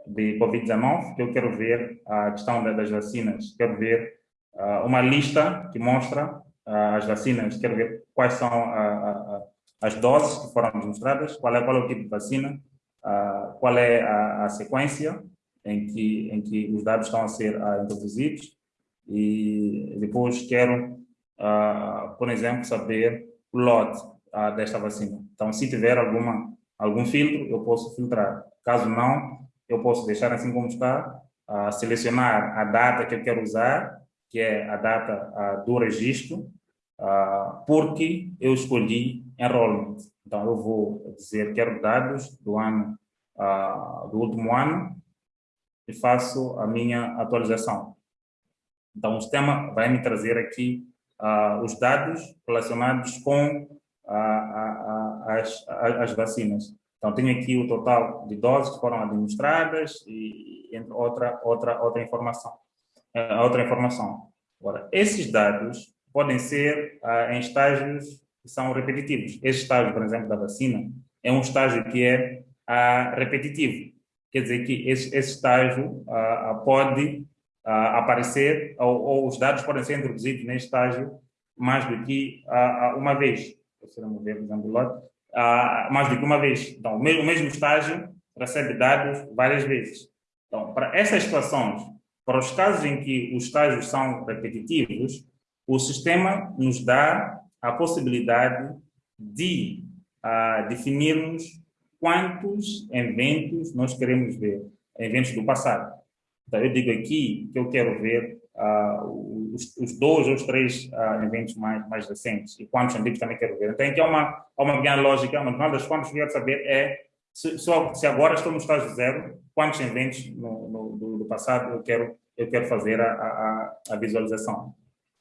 de Covid-19, que eu quero ver a questão das vacinas, quero ver uma lista que mostra uh, as vacinas, quero ver quais são uh, as doses que foram administradas, qual é, qual é o tipo de vacina, qual é a, a, sequência em que, em que os dados estão a ser introduzidos e depois quero, por exemplo, saber o lote desta vacina. Então, se tiver alguma, algum filtro, eu posso filtrar. Caso não, eu posso deixar assim como está, selecionar a data que eu quero usar que é a data do registro, porque eu escolhi enrollment. Então, eu vou dizer quero dados do ano, do último ano, e faço a minha atualização. Então, o sistema vai me trazer aqui os dados relacionados com as, as vacinas. Então, tenho aqui o total de doses que foram administradas e, entre outra, outra, outra informação a outra informação. Agora, esses dados podem ser ah, em estágios que são repetitivos. Esse estágio, por exemplo, da vacina, é um estágio que é ah, repetitivo. Quer dizer que esse, esse estágio ah, pode aparecer, ou, ou, os dados podem ser introduzidos nesse estágio mais do que uma vez. Se não ver, por exemplo, mais do que uma vez. Então, o mesmo, o mesmo estágio recebe dados várias vezes. Então, para essas situações para os casos em que os estágios são repetitivos, o sistema nos dá a possibilidade de uh, definirmos quantos eventos nós queremos ver, eventos do passado. Então, eu digo aqui que eu quero ver uh, os, os, dois ou os três uh, eventos mais, mais recentes e quantos eventos também quero ver. Então, aqui há uma, uma pequena lógica, mas uma das formas que eu quero saber é se, se agora estou no estágio zero, quantos eventos no, no do, do, passado eu quero, eu quero fazer a, a, a visualização.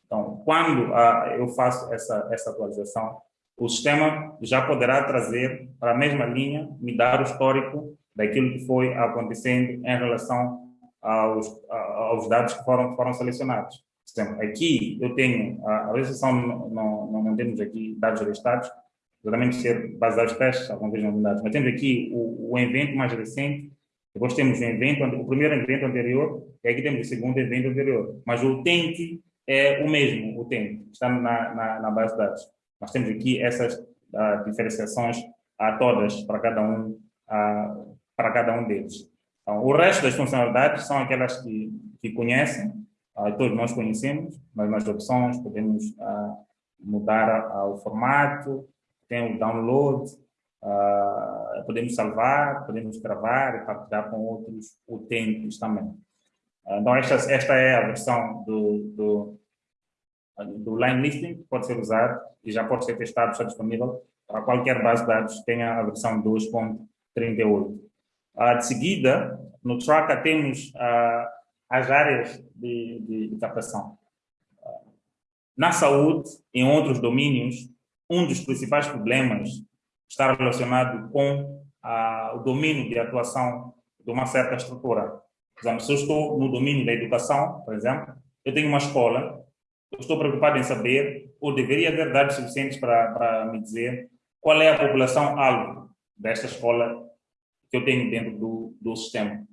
Então, quando a, eu faço essa, essa atualização, o sistema já poderá trazer para a mesma linha, me dar o histórico daquilo que foi acontecendo em relação aos, aos dados que foram, foram selecionados. Exemplo, aqui eu tenho, a, a legislação não, não, não temos aqui dados listados, geralmente ser baseados testes, algumas vezes unidades. Mas temos aqui o, o evento mais recente, depois temos o evento, o primeiro evento anterior, e aqui temos o segundo evento anterior. Mas o utente é o mesmo, o utente, está na, na, na base de dados. Nós temos aqui essas uh, diferenciações a todas para cada um, uh, para cada um deles. Então, o resto das funcionalidades são aquelas que, que conhecem, uh, todos nós conhecemos, mas nas opções podemos mudar o formato, tem o download, uh, podemos salvar, podemos gravar e partilhar com outros utentes também. Uh, então, esta, esta é a versão do, do, do line listing que pode ser usado e já pode ser testado, está disponível para qualquer base de dados tenha a versão 2.38. Uh, de seguida, no Tracker temos uh, as áreas de, de, de captação. Uh, na saúde, em outros domínios, um dos principais problemas está relacionado com ah, o domínio de atuação de uma certa estrutura. Por exemplo, se eu estou no domínio da educação, por exemplo, eu tenho uma escola, eu estou preocupado em saber, ou deveria ter dados suficientes para, para me dizer qual é a população-alvo desta escola que eu tenho dentro do, do sistema.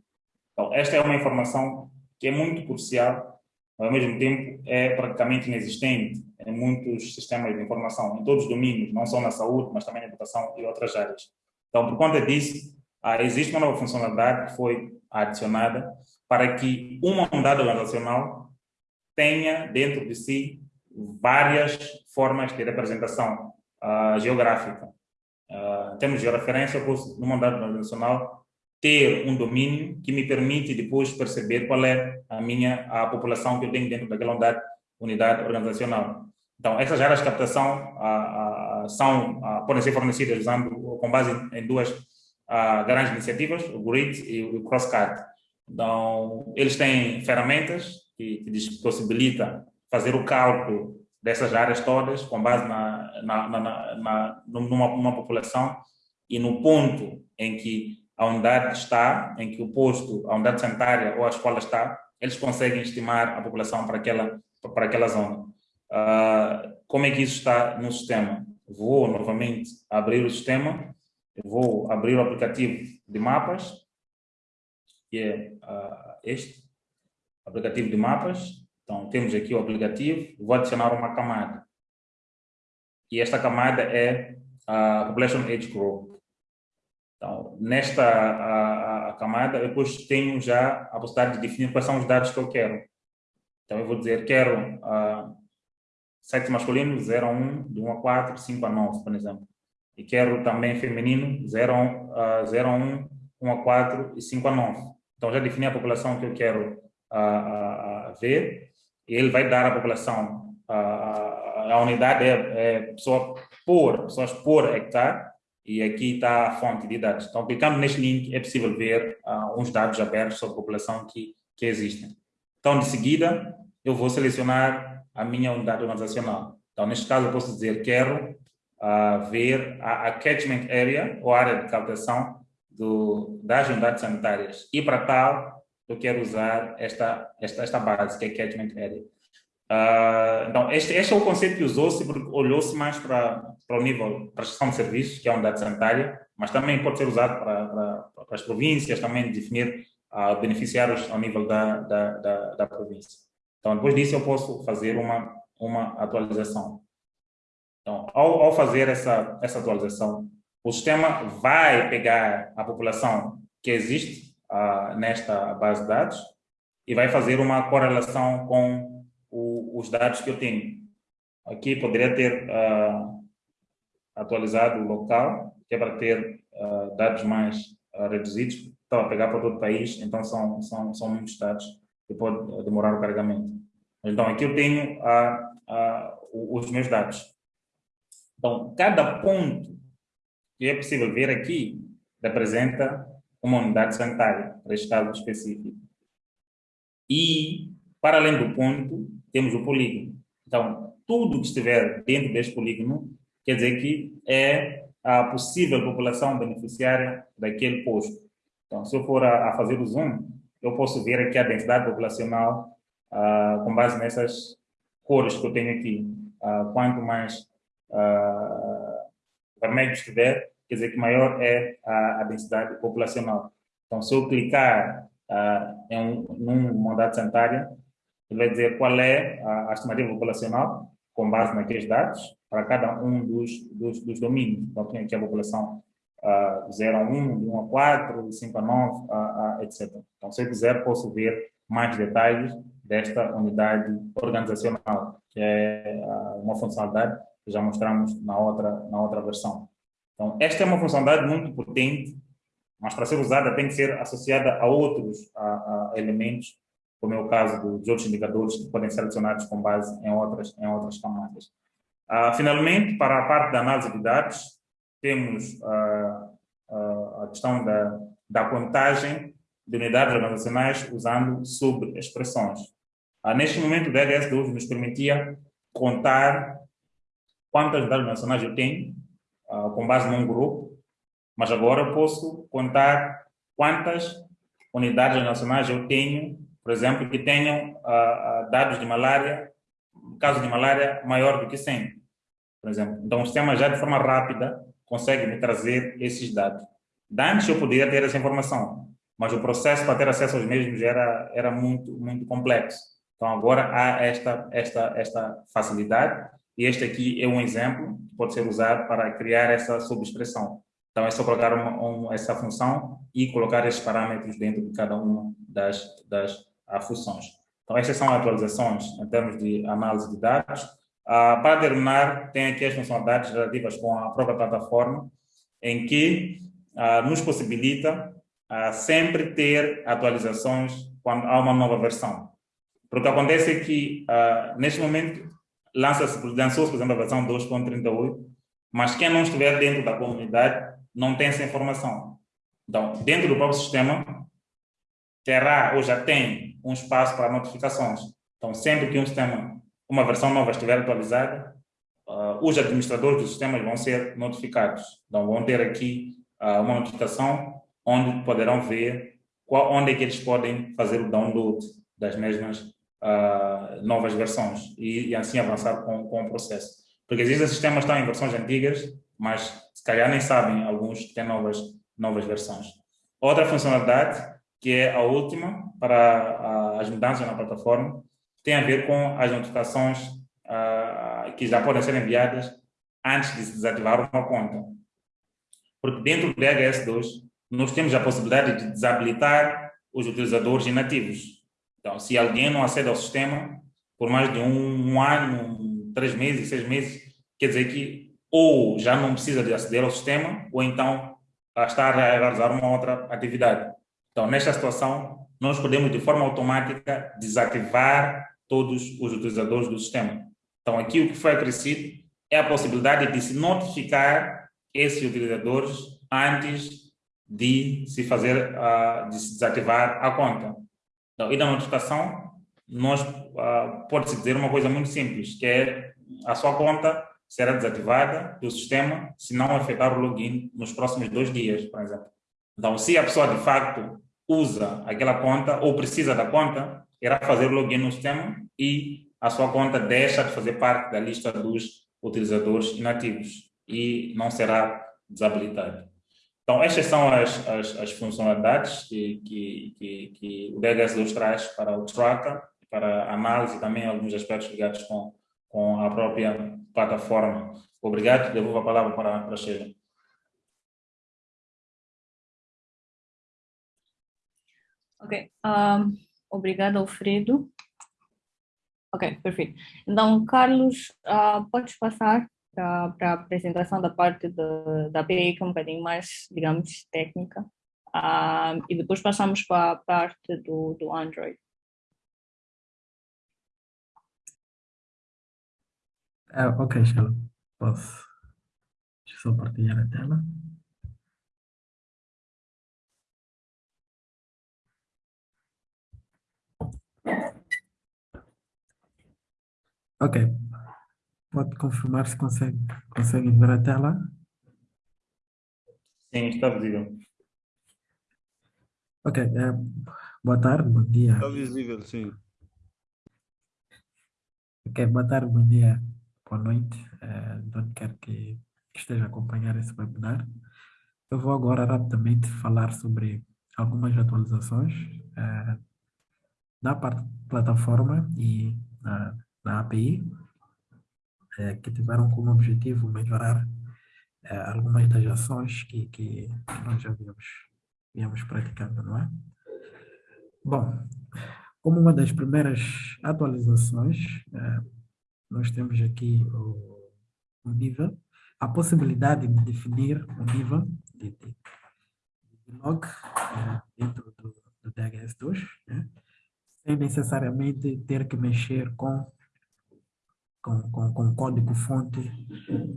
Então, esta é uma informação que é muito crucial, ao mesmo tempo é praticamente inexistente em muitos sistemas de informação, em todos os domínios, não só na saúde, mas também na educação e outras áreas. Então, por conta disso, ah, existe uma nova funcionalidade que foi adicionada para que uma unidade organizacional tenha dentro de si várias formas de representação uh, geográfica. Uh, em termos de referência, numa unidade organizacional, ter um domínio que me permite depois perceber qual é a minha a população que eu tenho dentro daquela unidade, unidade organizacional. Então, essas áreas de captação uh, uh, são, podem ser fornecidas usando, com base em duas grandes iniciativas, o GRID e o CrossCut. Então, eles têm ferramentas que, que possibilita fazer o cálculo dessas áreas todas com base na, na, na, na numa, numa, população e no ponto em que a unidade está, em que o posto, a unidade sanitária ou a escola está, eles conseguem estimar a população para aquela, para aquela zona. Uh, como é que isso está no sistema? Vou novamente abrir o sistema, vou abrir o aplicativo de mapas, que é uh, este, aplicativo de mapas. Então, temos aqui o aplicativo, vou adicionar uma camada. E esta camada é a Population Age Group. Nesta a, a camada, depois tenho já a possibilidade de definir quais são os dados que eu quero. Então, eu vou dizer, quero uh, sexo masculino 0 a 1, de 1 a 4, 5 a 9, por exemplo. E quero também feminino 0 a, uh, 0 a 1, 1 a 4 e 5 a 9. Então, já defini a população que eu quero a, a, ver, e ele vai dar à população, a, a unidade é, é pessoa por, pessoas por hectare, e aqui está a fonte de dados. Então, clicando neste link, é possível ver uh, uns dados abertos sobre a população que, que existem. Então, de seguida, eu vou selecionar a minha unidade organizacional. Então, neste caso, eu posso dizer, quero uh, ver a, a catchment area, ou área de captação do, das unidades sanitárias. E para tal, eu quero usar esta, esta, esta base, que é Catchment Area. Uh, então, este, este é o conceito que usou-se, porque olhou-se mais para, para o nível prestação de serviços, que é a unidade sanitária, mas também pode ser usado para, para, para as províncias, também definir uh, beneficiários ao nível da, da, da, da, província. Então, depois disso, eu posso fazer uma, uma atualização. Então, ao, ao fazer essa, essa atualização, o sistema vai pegar a população que existe uh, nesta base de dados e vai fazer uma correlação com os dados que eu tenho. Aqui poderia ter uh, atualizado o local, que é para ter uh, dados mais reduzidos, estava a pegar para todo o país, então são, são, são muitos dados que pode demorar o carregamento. Então aqui eu tenho os meus dados. Então, cada ponto que é possível ver aqui representa uma unidade sanitária, para este caso específico. E, para além do ponto, temos o polígono. Então, tudo que estiver dentro deste polígono quer dizer que é a possível população beneficiária daquele posto. Então, se eu for a, a fazer o zoom, eu posso ver aqui a densidade populacional uh, com base nessas cores que eu tenho aqui. Uh, quanto mais uh, vermelho estiver, quer dizer que maior é a, a densidade populacional. Então, se eu clicar uh, em um, numa unidade sanitária, ele vai dizer qual é a, a estimativa populacional com base naqueles dados para cada um dos, dos, dos domínios. Então, tem aqui a população uh, 0 a 1, de 1 a 4, de 5 a 9, uh, uh, etc. Então, se eu quiser, posso ver mais detalhes desta unidade organizacional, que é uh, uma funcionalidade que já mostramos na outra, na outra versão. Então, esta é uma funcionalidade muito potente, mas para ser usada tem que ser associada a outros a, a elementos, como é o caso dos outros indicadores que podem ser adicionados com base em outras, em outras camadas. Ah, finalmente, para a parte da análise de dados, temos ah, ah, a questão da, da contagem de unidades organizacionais usando subexpressões. Ah, neste momento, o DHS12 nos permitia contar quantas unidades nacionais eu tenho com base num grupo, mas agora eu posso contar quantas unidades nacionais eu tenho, por exemplo, que tenham uh, dados de malária, caso de malária maior do que 100, por exemplo. Então, o sistema já de forma rápida consegue me trazer esses dados. Antes eu poderia ter essa informação, mas o processo para ter acesso aos mesmos era, era muito, muito complexo. Então, agora há esta, esta, esta facilidade e este aqui é um exemplo que pode ser usado para criar essa subexpressão. Então, é só colocar uma, um, essa função e colocar esses parâmetros dentro de cada uma das, das funções. Então, estas são atualizações em termos de análise de dados. Ah, para terminar, tem aqui as funcionalidades relativas com a própria plataforma. em que uh, nos possibilita uh, sempre ter atualizações quando há uma nova versão. Porque acontece é que, uh, neste momento, lança-se, lançou-se, por exemplo, a versão 2.38, mas quem não estiver dentro da comunidade não tem essa informação. Então, dentro do próprio sistema, terá ou já tem um espaço para notificações. Então, sempre que um sistema, uma versão nova estiver atualizada, uh, os administradores dos sistemas vão ser notificados. Então, vão ter aqui uh, uma notificação onde poderão ver qual, onde é que eles podem fazer o download das mesmas uh, novas versões e, e, assim avançar com, com o processo. Porque existem sistemas que estão em versões antigas, mas se calhar nem sabem alguns que têm novas, novas versões. Outra funcionalidade, que é a última para as mudanças na plataforma, tem a ver com as notificações uh, que já podem ser enviadas antes de se desativar uma conta. Porque dentro do DHS2, nós temos a possibilidade de desabilitar os utilizadores inativos. Então, se alguém não acede ao sistema por mais de um, um ano, três meses, seis meses, quer dizer que ou já não precisa de aceder ao sistema, ou então está a realizar uma outra atividade. Então, nesta situação, nós podemos, de forma automática, desativar todos os utilizadores do sistema. Então, aqui o que foi acrescido é a possibilidade de se notificar esses utilizadores antes de se fazer, uh, de se desativar a conta. Então, e da notificação, nós uh, pode-se dizer uma coisa muito simples, que é a sua conta será desativada do sistema se não efetuar o login nos próximos dois dias, por exemplo. Então, se a pessoa de facto usa aquela conta ou precisa da conta, irá fazer login no sistema e a sua conta deixa de fazer parte da lista dos utilizadores inativos e não será desabilitada. Então, estas são as, as, as funcionalidades que, que, que, que o DHS2 traz para o Tracker, para análise também alguns aspectos ligados com, com a própria plataforma. Obrigado, devolvo a palavra para, para a Sheila. Ok, um, obrigada, Alfredo. Ok, perfeito. Então, Carlos, uh, podes passar para a apresentação da parte de, da API, que é um bocadinho mais, digamos, técnica, uh, e depois passamos para a parte do, do Android. Uh, ok, Sheila, posso. Deixa eu só partilhar a tela. Ok. Pode confirmar se consegue, consegue ver a tela? Sim, está visível. Ok. É, boa tarde, bom dia. Está visível, sim. Ok, boa tarde, bom dia, boa noite, é, de onde quer que esteja a acompanhar esse webinar. Eu vou agora rapidamente falar sobre algumas atualizações é, na plataforma e na na API, é, que tiveram como objetivo melhorar é, algumas das ações que, que, que nós já viemos, viemos praticando, não é? Bom, como uma das primeiras atualizações, é, nós temos aqui o, o, nível, a possibilidade de definir o nível de, de, de log é, dentro do, do DHS2, né? Sem necessariamente ter que mexer com com, com, com código-fonte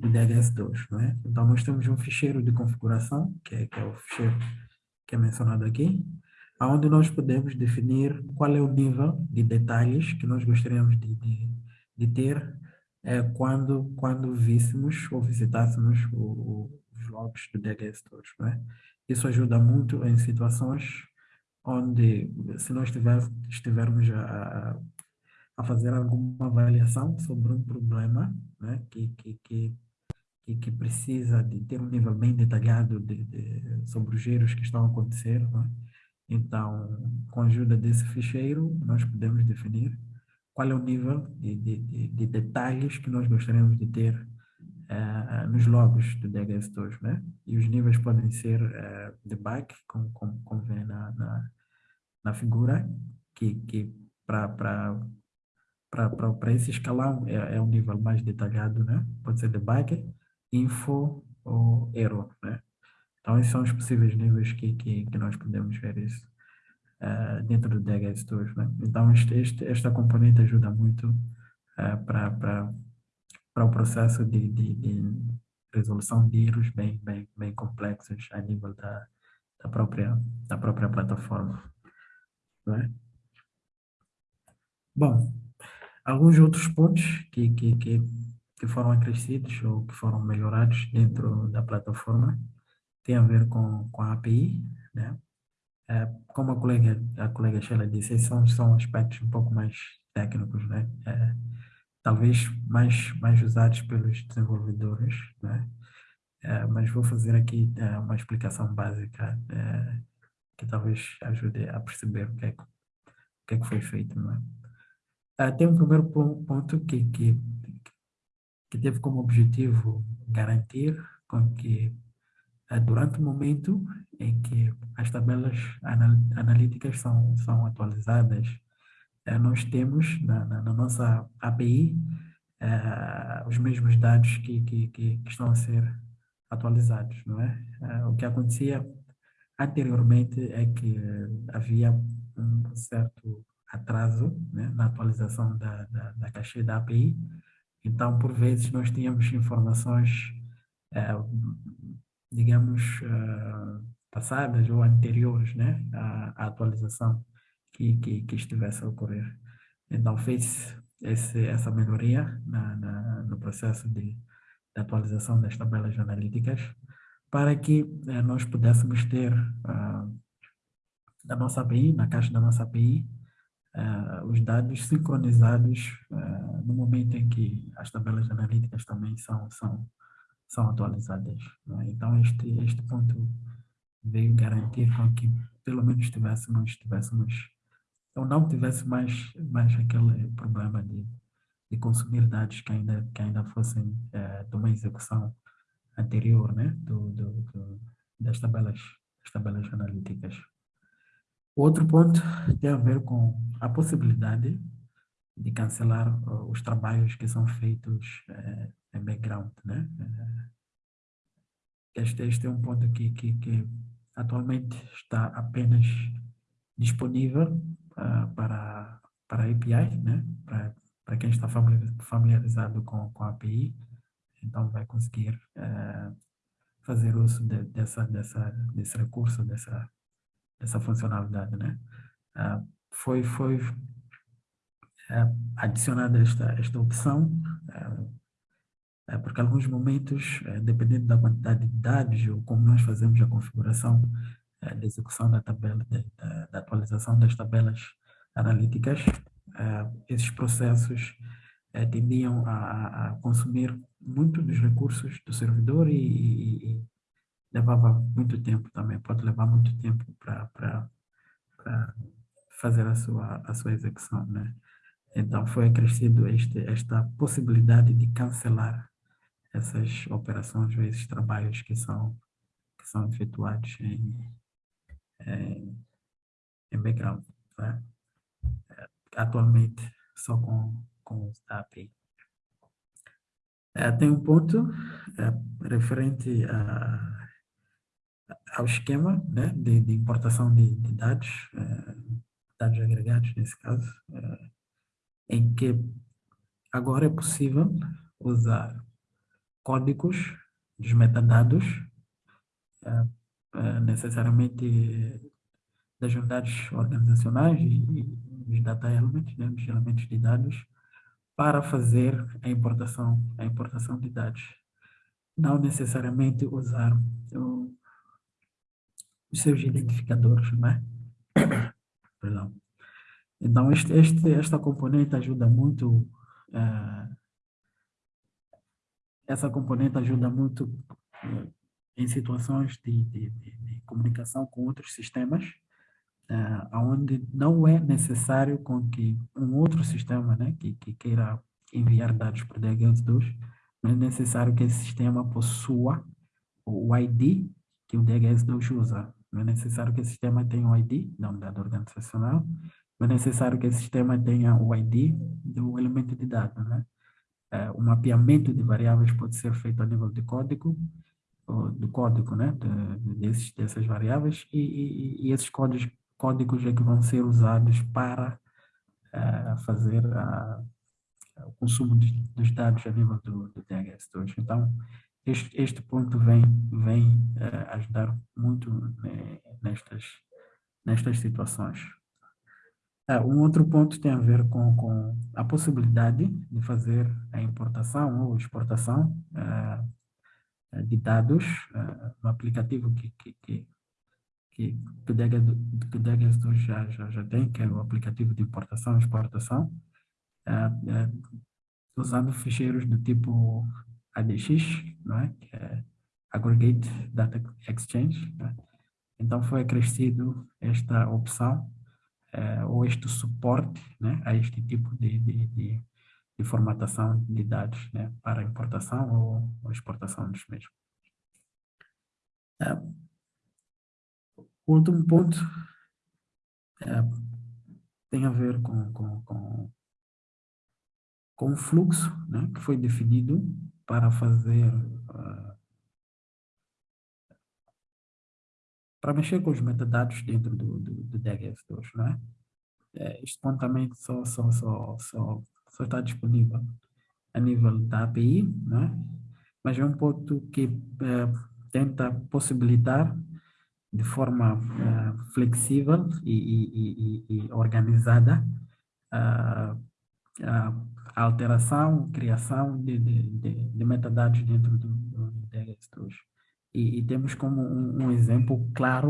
do DHS2, não é? Então, nós temos um ficheiro de configuração, que é, que é o ficheiro que é mencionado aqui, onde nós podemos definir qual é o nível de detalhes que nós gostaríamos de, de, de ter é, quando, quando víssemos ou visitássemos o, o, os logs do DHS2, não é? Isso ajuda muito em situações onde, se nós tiver, estivermos a, a fazer alguma avaliação sobre um problema né, que, que, que, que, precisa de ter um nível bem detalhado de, de sobre os giros que estão a acontecer. Né? Então, com a ajuda desse ficheiro, nós podemos definir qual é o nível de, de, de, de detalhes que nós gostaríamos de ter uh, nos logs do DHS2, né? E os níveis podem ser uh, de back, como, como, como vê na, na, na figura, que, que para para esse escalão é, é um nível mais detalhado, né? Pode ser debug, info ou error, né? Então, esses são os possíveis níveis que, que, que nós podemos ver isso uh, dentro do DHS 2. Né? Então, este, este, esta componente ajuda muito uh, para o processo de, de, de, resolução de erros bem, bem, bem complexos a nível da, da, própria, da própria plataforma. Né? Bom, alguns outros pontos que, que, que, que foram acrescidos ou que foram melhorados dentro da plataforma tem a ver com, com a API, né? É, como a colega, a colega Sheila disse, são, são aspectos um pouco mais técnicos, né? É, talvez mais, mais usados pelos desenvolvedores, né? É, mas vou fazer aqui é, uma explicação básica é, que talvez ajude a perceber o que é que, o que, é que foi feito, não é? é tem um primeiro ponto que, que, que teve como objetivo garantir com que é, durante o momento em que as tabelas analíticas são, são atualizadas, é, nós temos na, na, na nossa API os mesmos dados que, que, que, estão a ser atualizados, não é? O que acontecia anteriormente é que havia um certo atraso né, na atualização da, da, da da API, então, por vezes, nós tínhamos informações digamos, uh, passadas ou anteriores né, à, à atualização que, que, que, estivesse a ocorrer. Então, fez esse, essa melhoria na, na, no processo de, de, atualização das tabelas analíticas para que uh, nós pudéssemos ter uh, na nossa API, na caixa da nossa API, uh, os dados sincronizados no momento em que as tabelas analíticas também são, são são atualizadas. É? Então, este, este ponto veio garantir com que pelo menos tivéssemos, tivéssemos ou não tivesse mais, mais aquele problema de, de consumir dados que ainda, que ainda fossem é, de uma execução anterior né? do, do, do, das, tabelas, das tabelas analíticas. Outro ponto tem a ver com a possibilidade de cancelar os trabalhos que são feitos é, em background, né? É, este, este é um ponto que, que, que atualmente está apenas disponível uh, para, para API, né? Para, para quem está familiarizado com, com a API, então vai conseguir uh, fazer uso de, dessa, dessa, desse recurso, dessa, dessa funcionalidade, né? Uh, foi, foi adicionada esta, esta opção é, porque alguns momentos, dependendo da quantidade de dados ou como nós fazemos a configuração da execução da tabela, da, da atualização das tabelas analíticas, esses processos tendiam a, a, consumir muito dos recursos do servidor e, e, e, levava muito tempo também, pode levar muito tempo para fazer a sua, a sua execução, né? Então, foi acrescido este, esta possibilidade de cancelar essas operações ou esses trabalhos que são, que são efetuados em, em, em background. Né? Atualmente, só com, com a API. É, tem um ponto é, referente a, ao esquema né, de, de importação de, de dados, é, dados agregados nesse caso, é, em que agora é possível usar códigos dos metadados, é, é, necessariamente das unidades organizacionais e, dos data elements, né, dos elementos de dados, para fazer a importação, a importação de dados. Não necessariamente usar o, os seus identificadores, né? Perdão. Então, este, este, esta componente ajuda muito uh, essa componente ajuda muito eh, em situações de, de, de, de, comunicação com outros sistemas, uh, onde não é necessário com que um outro sistema né, que, que queira enviar dados para o DHS2, não é necessário que esse sistema possua o ID que o DHS2 usa. Não é necessário que esse sistema tenha o ID da unidade organizacional, não é necessário que esse sistema tenha o ID do elemento de dados, né? É, o mapeamento de variáveis pode ser feito a nível de código, do código, né, de, desses, dessas variáveis, e, e, e, esses códigos, códigos é que vão ser usados para uh, fazer a, o consumo de, dos dados a nível do, do DHS2. Então, este, este ponto vem, vem uh, ajudar muito né, nestas, nestas situações. Uh, um outro ponto tem a ver com, com a possibilidade de fazer a importação ou exportação eh, de dados, um aplicativo que, que, que, que, que o Degas já, já, já tem, que é o aplicativo de importação e exportação, uh, uh, usando ficheiros do tipo ADX, não é? que é Aggregate Data Exchange. É? Então, foi acrescido esta opção, ou este suporte né, a este tipo de, de, de de formatação de dados né, para importação ou, ou exportação dos mesmos. É, o último ponto é, tem a ver com, com, com, com o fluxo né, que foi definido para fazer, uh, para mexer com os metadados dentro do, do, do DHS2, não é? é também só, só, só, só só está disponível a nível da API, né? mas é um ponto que é, tenta possibilitar de forma é, flexível e, e, e, e organizada a, a, alteração, criação de, de, de, de, metadados dentro do, do DHS2. E, temos como um, um exemplo claro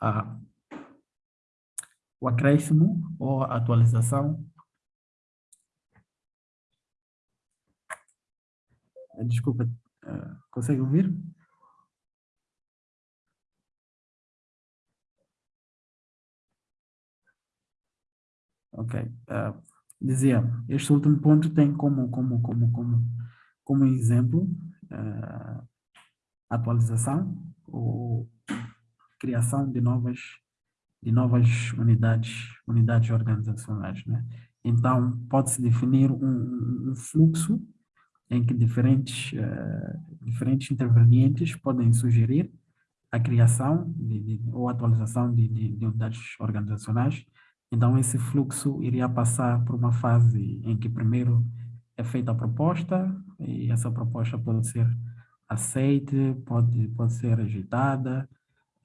a, o acréscimo ou atualização desculpa, uh, consegue ouvir? Ok. Uh, dizia, este último ponto tem como, como, como, como, como exemplo uh, atualização ou criação de novas de novas unidades unidades organizacionais, né? Então pode-se definir um, um fluxo em que diferentes, uh, diferentes intervenientes podem sugerir a criação de, de, ou atualização de, de, unidades organizacionais. Então, esse fluxo iria passar por uma fase em que primeiro é feita a proposta, e essa proposta pode ser aceite, pode, pode ser rejeitada,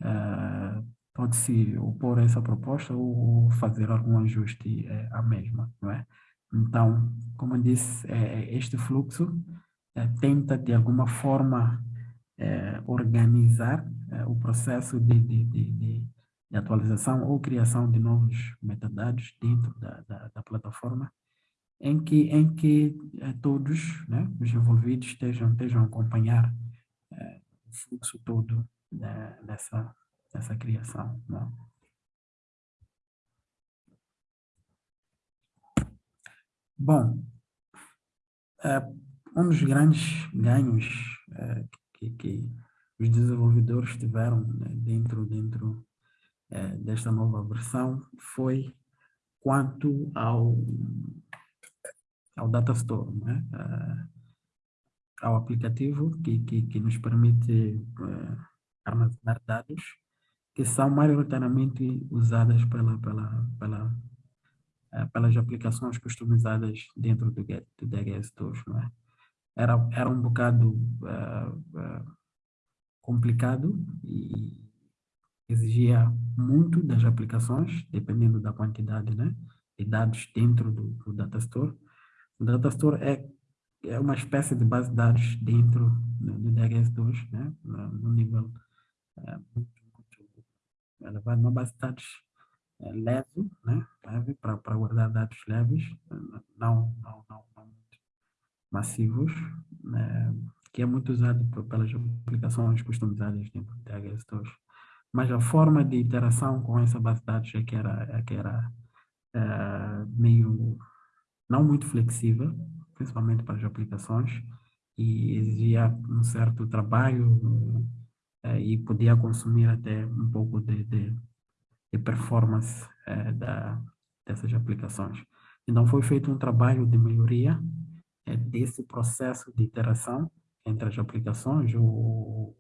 uh, pode-se opor a essa proposta ou fazer algum ajuste uh, à mesma, não é? Então, como eu disse, é, é, este fluxo é, tenta de alguma forma organizar o processo de, de, de, de, atualização ou criação de novos metadados dentro da, da, da plataforma, em que, em que todos né, os envolvidos estejam, estejam a acompanhar o fluxo todo né, dessa, dessa criação. Né? Bom, uh, um dos grandes ganhos uh, que, que, os desenvolvedores tiveram né, dentro, dentro uh, desta nova versão foi quanto ao, ao Data Store, né? ao aplicativo que, que, que nos permite armazenar dados que são maioritariamente usadas pela, pela, pela pelas aplicações customizadas dentro do, do DHS2, não é? Era, era um bocado complicado e exigia muito das aplicações, dependendo da quantidade né, de dados dentro do, do Data Store. O Data Store é, é uma espécie de base de dados dentro do, do DHS2, né, no nível muito, muito elevado, uma base de dados é, leve, né? leve para guardar dados leves, não, não, não, não massivos, né? que é muito usado pelas aplicações customizadas dentro do THS2. Mas a forma de interação com essa base de dados é que era, é que era é, meio, não muito flexível, principalmente para as aplicações, e exigia um certo trabalho é, e podia consumir até um pouco de, de de performance é, da, dessas aplicações. Então, foi feito um trabalho de melhoria é, desse processo de interação entre as aplicações ou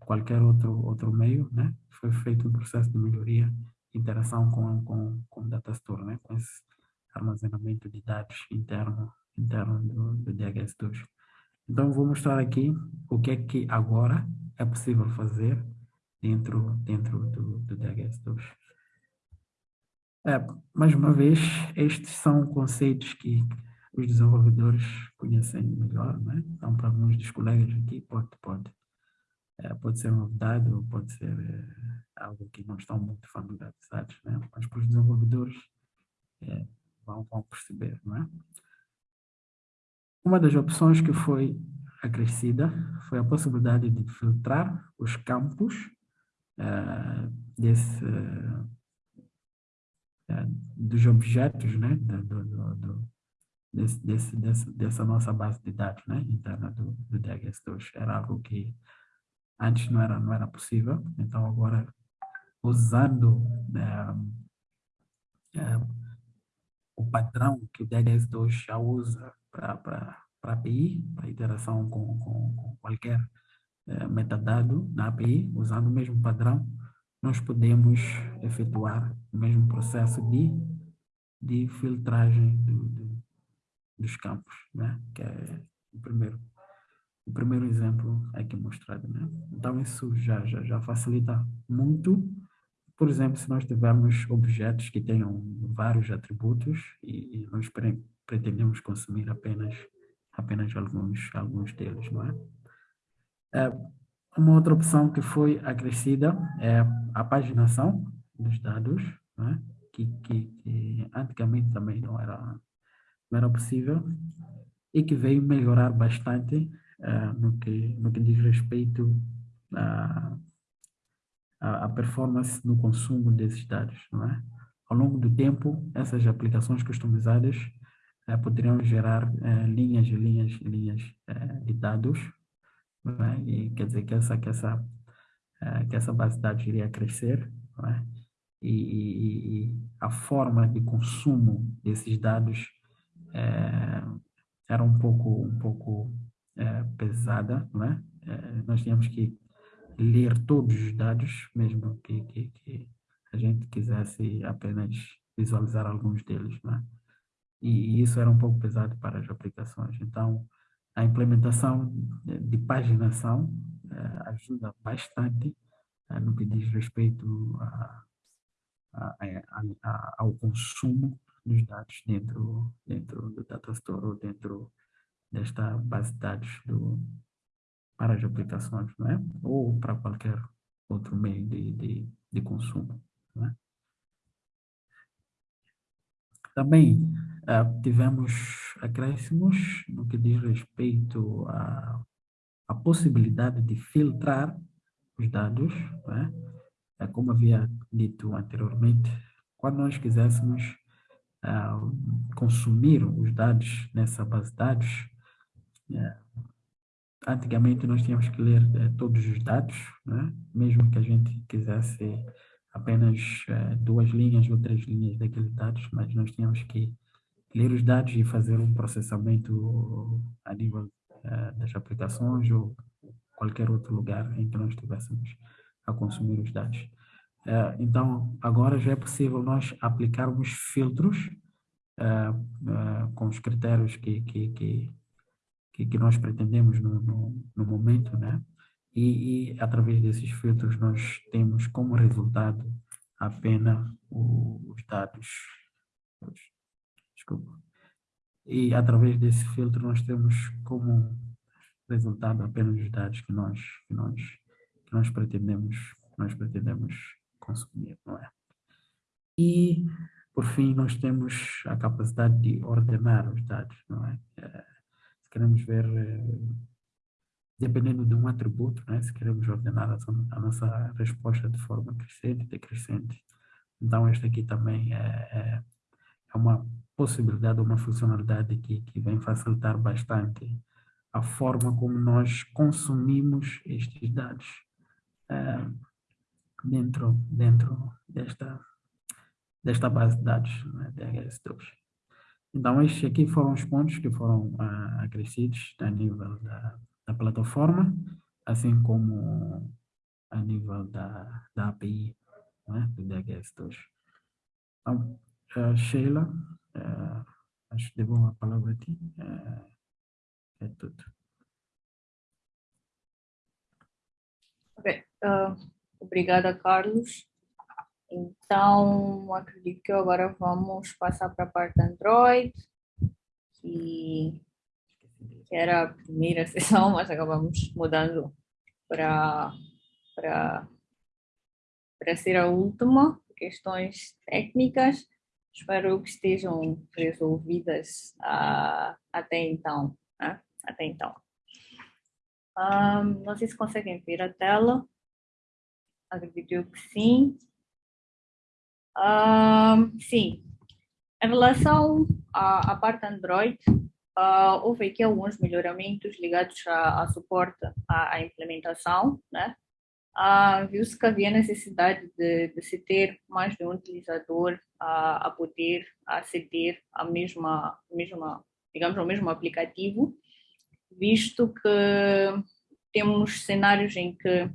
qualquer outro, outro meio, né? Foi feito um processo de melhoria, interação com, com, com data store, né? Com esse armazenamento de dados interno, interno do, do DHS2. Então, vou mostrar aqui o que é que agora é possível fazer dentro, dentro do, do DHS2. É, mais uma vez, estes são conceitos que os desenvolvedores conhecem melhor, né? Então, para alguns dos colegas aqui, pode, pode é, pode ser novidade ou pode ser é, algo que não estão muito familiarizados, né? mas para os desenvolvedores é, vão, vão perceber. Não é? Uma das opções que foi acrescida foi a possibilidade de filtrar os campos é, desse, dos objetos né? do, do, do, desse, desse, dessa nossa base de dados né? interna do, do DHS2. Era algo que Antes não era, não era possível, então agora usando é, o padrão que o DHS2 já usa para a API, para interação com, com, com qualquer é, metadado na API, usando o mesmo padrão, nós podemos efetuar o mesmo processo de, de filtragem do, do, dos campos, né? que é o primeiro o primeiro exemplo aqui mostrado. Né? Então, isso já, já, já facilita muito. Por exemplo, se nós tivermos objetos que tenham vários atributos e, e nós pre pretendemos consumir apenas, apenas alguns, alguns deles, não é? é? Uma outra opção que foi acrescida é a paginação dos dados, é? que, que, que antigamente também não era, não era possível e que veio melhorar bastante uh, no, que, no que diz respeito à, à performance no consumo desses dados, não é? Ao longo do tempo, essas aplicações customizadas uh, poderiam gerar uh, linhas e linhas e linhas de dados, não é? E quer dizer que essa, que essa, que essa base de dados iria crescer, não é? E, e, e, a forma de consumo desses dados é, era um pouco um pouco é, pesada, não é? Nós tínhamos que ler todos os dados, mesmo que, que, que, a gente quisesse apenas visualizar alguns deles, não é? E, isso era um pouco pesado para as aplicações. Então, a implementação de paginação é, ajuda bastante é, no que diz respeito a, a, a, ao consumo dos dados dentro, dentro do data store ou dentro desta base de dados do, para as aplicações, não é? Ou para qualquer outro meio de, de, de consumo, não é? Também uh, tivemos acréscimos no que diz respeito à, à possibilidade de filtrar os dados, não é? é como havia dito anteriormente, quando nós quiséssemos uh, consumir os dados nessa base de dados. Antigamente nós tínhamos que ler é, todos os dados, né? mesmo que a gente quisesse apenas é, duas linhas ou três linhas daqueles dados, mas nós tínhamos que ler os dados e fazer um processamento a nível das aplicações ou qualquer outro lugar em que nós estivéssemos a consumir os dados. Então, agora já é possível nós aplicarmos filtros com os critérios que, que, que que, que nós pretendemos no, no, no momento, né? E, e, através desses filtros nós temos como resultado apenas o, os dados. Desculpa. E através desse filtro nós temos como resultado apenas os dados que nós que nós que nós pretendemos que nós pretendemos consumir, não é? E por fim nós temos a capacidade de ordenar os dados, não é? Queremos ver, eh, dependendo de um atributo, né? se queremos ordenar a, a nossa resposta de forma crescente, decrescente. Então, esta aqui também é, é, é uma possibilidade, uma funcionalidade que, que vem facilitar bastante a forma como nós consumimos estes dados é, dentro, dentro desta, desta base de dados né, DHS2. Então, estes aqui foram os pontos que foram uh, acrescidos a nível da, da plataforma, assim como a nível da, da API né, do DHS2. Então, uh, Sheila, uh, acho que devo a palavra a ti. Uh, é tudo. Ok. Obrigada, Carlos. Então, acredito que agora vamos passar para a parte Android, que, que era a primeira sessão, mas acabamos mudando para, ser a última. Questões técnicas, espero que estejam resolvidas uh, até então. Né? Até então. Um, não sei se conseguem ver a tela. Acredito que sim. Sim. Em relação à, à parte Android, uh, houve aqui alguns melhoramentos ligados a, a suporte à, à, implementação, né? Uh, Viu-se que havia necessidade de, de, se ter mais de um utilizador a, a poder aceder à mesma, mesma, digamos, ao mesmo aplicativo, visto que temos cenários em que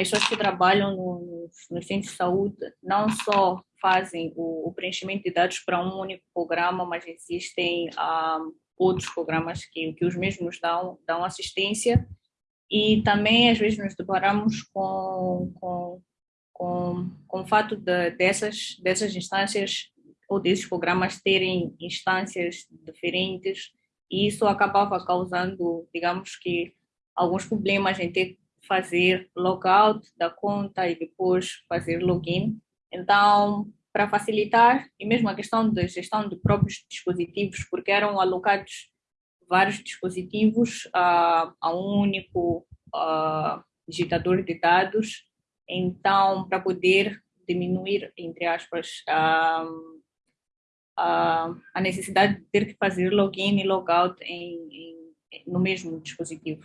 as pessoas que trabalham nos, nos centros de saúde não só fazem o, o, preenchimento de dados para um único programa, mas existem um, outros programas que, que os mesmos dão, dão assistência. E também às vezes nos deparamos com, com, com, com o fato de, dessas, dessas instâncias ou desses programas terem instâncias diferentes e isso acabava causando, digamos que, alguns problemas em ter fazer logout da conta e depois fazer login. Então, para facilitar, e mesmo a questão da gestão de próprios dispositivos, porque eram alocados vários dispositivos uh, a um único digitador de dados, então, para poder diminuir, entre aspas, uh, a necessidade de ter que fazer login e logout em, em, no mesmo dispositivo.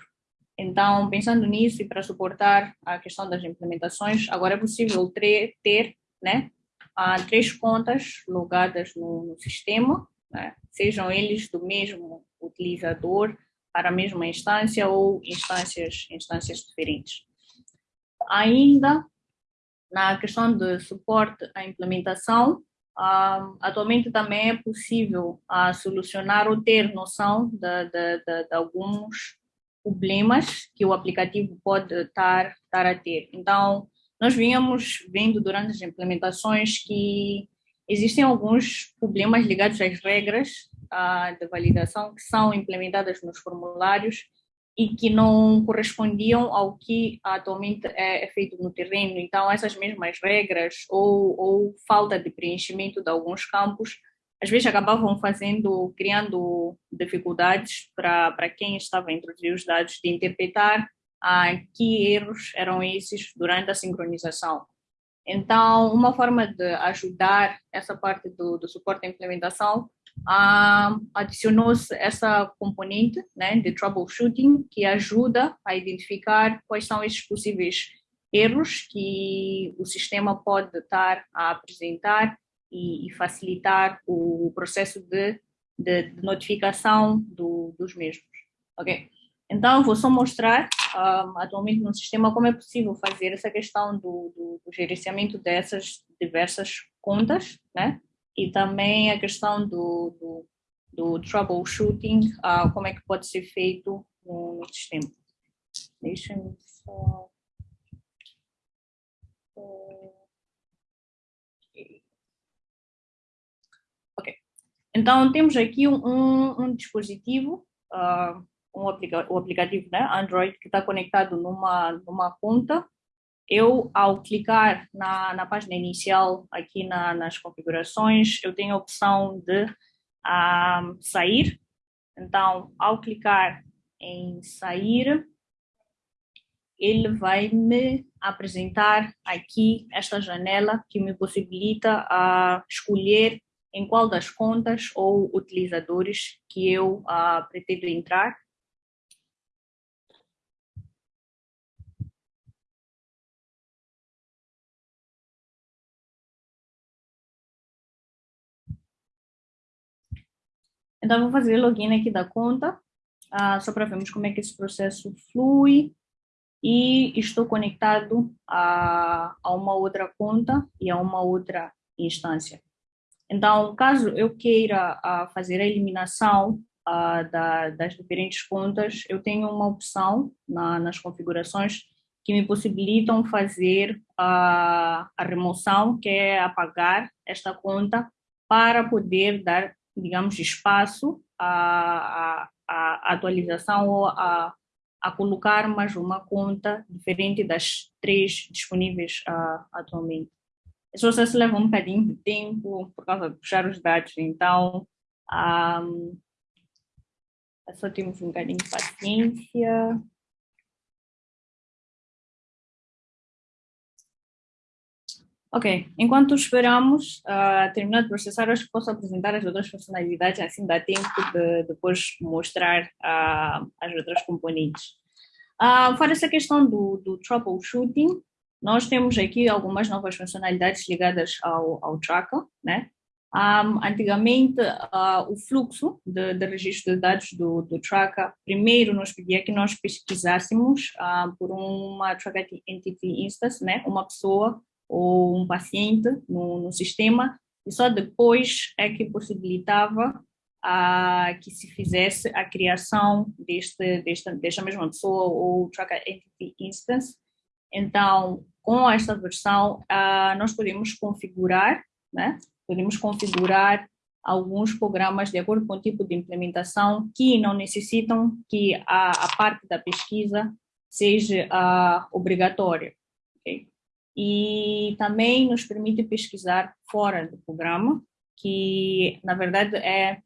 Então, pensando nisso e para suportar a questão das implementações, agora é possível ter, ter né, três contas logadas no, no sistema, né, sejam eles do mesmo utilizador para a mesma instância ou instâncias, instâncias diferentes. Ainda na questão de suporte à implementação, atualmente também é possível uh, solucionar ou ter noção de, de, de, de alguns problemas que o aplicativo pode estar, estar a ter. Então, nós vínhamos vendo durante as implementações que existem alguns problemas ligados às regras uh, de validação que são implementadas nos formulários e que não correspondiam ao que atualmente é, é feito no terreno. Então, essas mesmas regras ou, ou falta de preenchimento de alguns campos às vezes acabavam fazendo, criando dificuldades para quem estava a introduzir os dados de interpretar ah, que erros eram esses durante a sincronização. Então, uma forma de ajudar essa parte do, do suporte à implementação, ah, adicionou-se essa componente né, de troubleshooting, que ajuda a identificar quais são esses possíveis erros que o sistema pode estar a apresentar e, e facilitar o processo de, de, de notificação do, dos mesmos. Ok? Então, vou só mostrar um, atualmente no sistema como é possível fazer essa questão do, do, do gerenciamento dessas diversas contas, né? E também a questão do, do, troubleshooting, uh, como é que pode ser feito no, no sistema. Deixa-me só... Então, temos aqui um, um, dispositivo, uh, um aplica o aplicativo né, Android, que está conectado numa, numa conta. Eu, ao clicar na, na página inicial, aqui na, nas configurações, eu tenho a opção de uh, sair. Então, ao clicar em sair, ele vai me apresentar aqui esta janela que me possibilita uh, escolher em qual das contas ou utilizadores que eu uh, pretendo entrar. Então, vou fazer login aqui da conta, uh, só para vermos como é que esse processo flui. E estou conectado a, a uma outra conta e a uma outra instância. Então, caso eu queira uh, fazer a eliminação uh, da, das diferentes contas, eu tenho uma opção na, nas configurações que me possibilitam fazer a, a remoção, que é apagar esta conta para poder dar, digamos, espaço à, à, atualização ou a, a colocar mais uma conta diferente das três disponíveis uh, atualmente. Esse processo leva um bocadinho de tempo por causa de puxar os dados, então um, só temos um bocadinho de paciência. Ok, enquanto esperamos uh, terminar de processar, acho que posso apresentar as outras funcionalidades, assim dá tempo de depois mostrar uh, as outras componentes. Uh, fora essa questão do, do troubleshooting, nós temos aqui algumas novas funcionalidades ligadas ao, ao tracker, né? Um, antigamente, uh, o fluxo de, de, registro de dados do, do tracker, primeiro nos pedia que nós pesquisássemos uh, por uma tracker entity instance, né? uma pessoa ou um paciente no, no sistema, e só depois é que possibilitava a, que se fizesse a criação deste, desta, desta mesma pessoa ou Tracker Entity Instance. Então, com esta versão, uh, nós podemos configurar, né? podemos configurar alguns programas de acordo com o tipo de implementação que não necessitam que a, a parte da pesquisa seja uh, obrigatória. Okay? e também nos permite pesquisar fora do programa, que na verdade é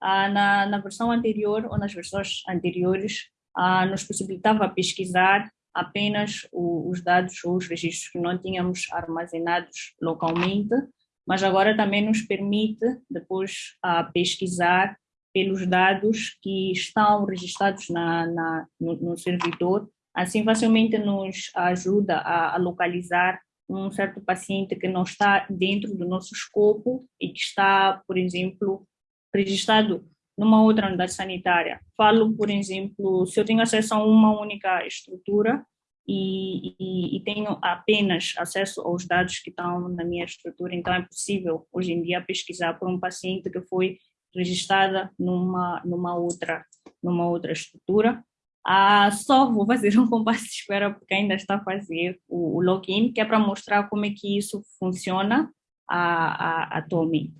ah, na, na versão anterior ou nas versões anteriores ah, nos possibilitava pesquisar apenas o, os dados ou os registros que não tínhamos armazenados localmente, mas agora também nos permite depois ah, pesquisar pelos dados que estão registrados na, na no, no servidor. Assim, facilmente nos ajuda a, a localizar um certo paciente que não está dentro do nosso escopo e que está, por exemplo, registrado numa outra unidade sanitária. Falo, por exemplo, se eu tenho acesso a uma única estrutura e, e, e, tenho apenas acesso aos dados que estão na minha estrutura, então é possível, hoje em dia, pesquisar por um paciente que foi registrada numa, numa, outra, numa outra estrutura ah, só vou fazer um compasso de espera porque ainda está a fazer o, o login, que é para mostrar como é que isso funciona ah, ah, atualmente.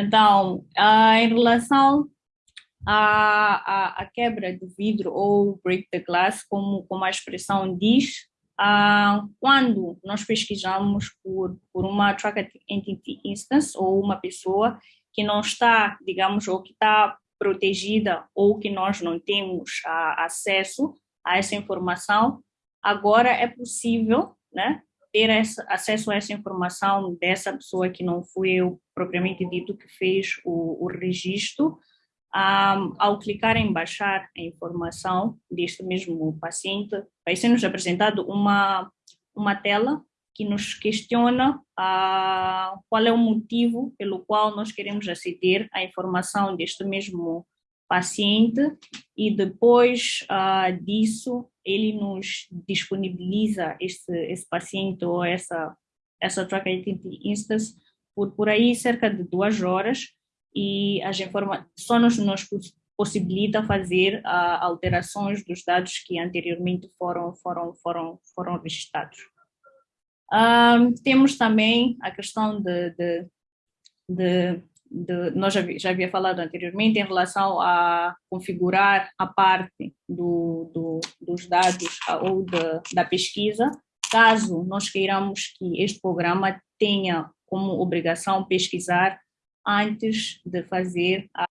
Então, em relação à, à, quebra do vidro ou break the glass, como, como a expressão diz, quando nós pesquisamos por, por uma track entity instance ou uma pessoa que não está, digamos, ou que está protegida ou que nós não temos a, acesso a essa informação, agora é possível né, ter essa, acesso a essa informação dessa pessoa que não foi eu propriamente dito que fez o, o registro, um, ao clicar em baixar a informação deste mesmo paciente, vai ser nos apresentado uma, uma tela que nos questiona ah, qual é o motivo pelo qual nós queremos aceder à informação deste mesmo paciente e depois ah, disso ele nos disponibiliza esse, esse paciente ou essa, essa track identity instance por, por aí cerca de duas horas e as só nos, nos possibilita fazer ah, alterações dos dados que anteriormente foram, foram, foram, foram registrados. Um, temos também a questão de, de, de, de nós já, já, havia falado anteriormente em relação a configurar a parte do, do, dos dados ou de, da pesquisa, caso nós queiramos que este programa tenha como obrigação pesquisar antes de fazer a...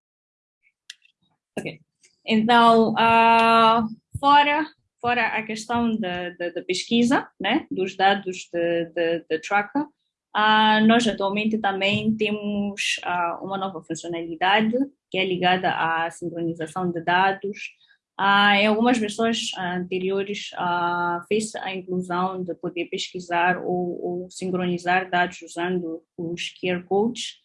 Okay. Então, uh, fora fora a questão da, pesquisa, né, dos dados de, tracker, uh, nós atualmente também temos uh, uma nova funcionalidade que é ligada à sincronização de dados. Uh, em algumas versões anteriores fez a inclusão de poder pesquisar ou, ou sincronizar dados usando os QR codes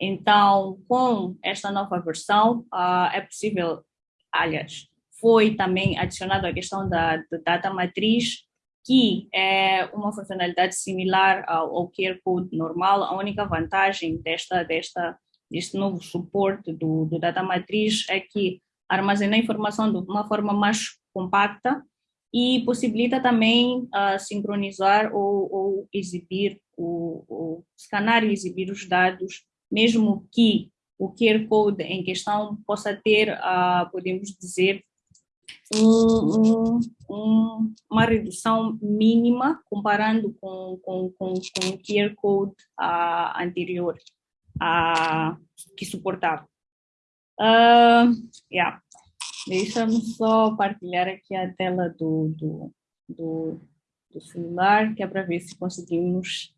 Então, com esta nova versão, é possível, aliás, foi também adicionado a questão da, da data matriz, que é uma funcionalidade similar ao, ao QR Code normal. A única vantagem desta, desta, deste novo suporte do, do data matriz é que armazena a informação de uma forma mais compacta e possibilita também uh, sincronizar ou, ou exibir, o, o, escanear e exibir os dados mesmo que o QR Code em questão possa ter, uh, podemos dizer, um, um, uma redução mínima comparando com, com, com, com o QR Code uh, anterior uh, que suportava. Uh, yeah. Deixa-me só partilhar aqui a tela do, do, do, do celular, que é para ver se conseguimos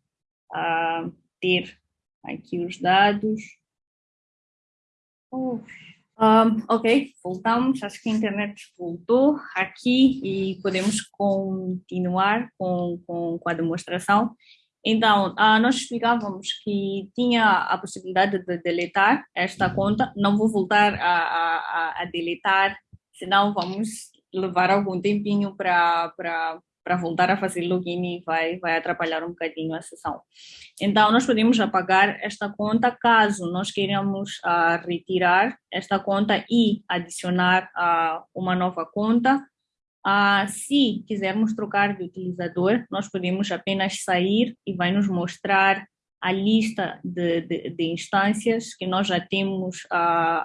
uh, ter aqui os dados. Um, ok, voltamos, acho que a internet voltou aqui e podemos continuar com, com, com a demonstração. Então, uh, nós explicávamos que tinha a possibilidade de deletar esta conta, não vou voltar a, a, a deletar, senão vamos levar algum tempinho para para voltar a fazer login e vai, vai atrapalhar um bocadinho a sessão. Então, nós podemos apagar esta conta caso nós queiramos uh, retirar esta conta e adicionar uh, uma nova conta. Uh, se quisermos trocar de utilizador, nós podemos apenas sair e vai nos mostrar a lista de, de, de instâncias que nós já temos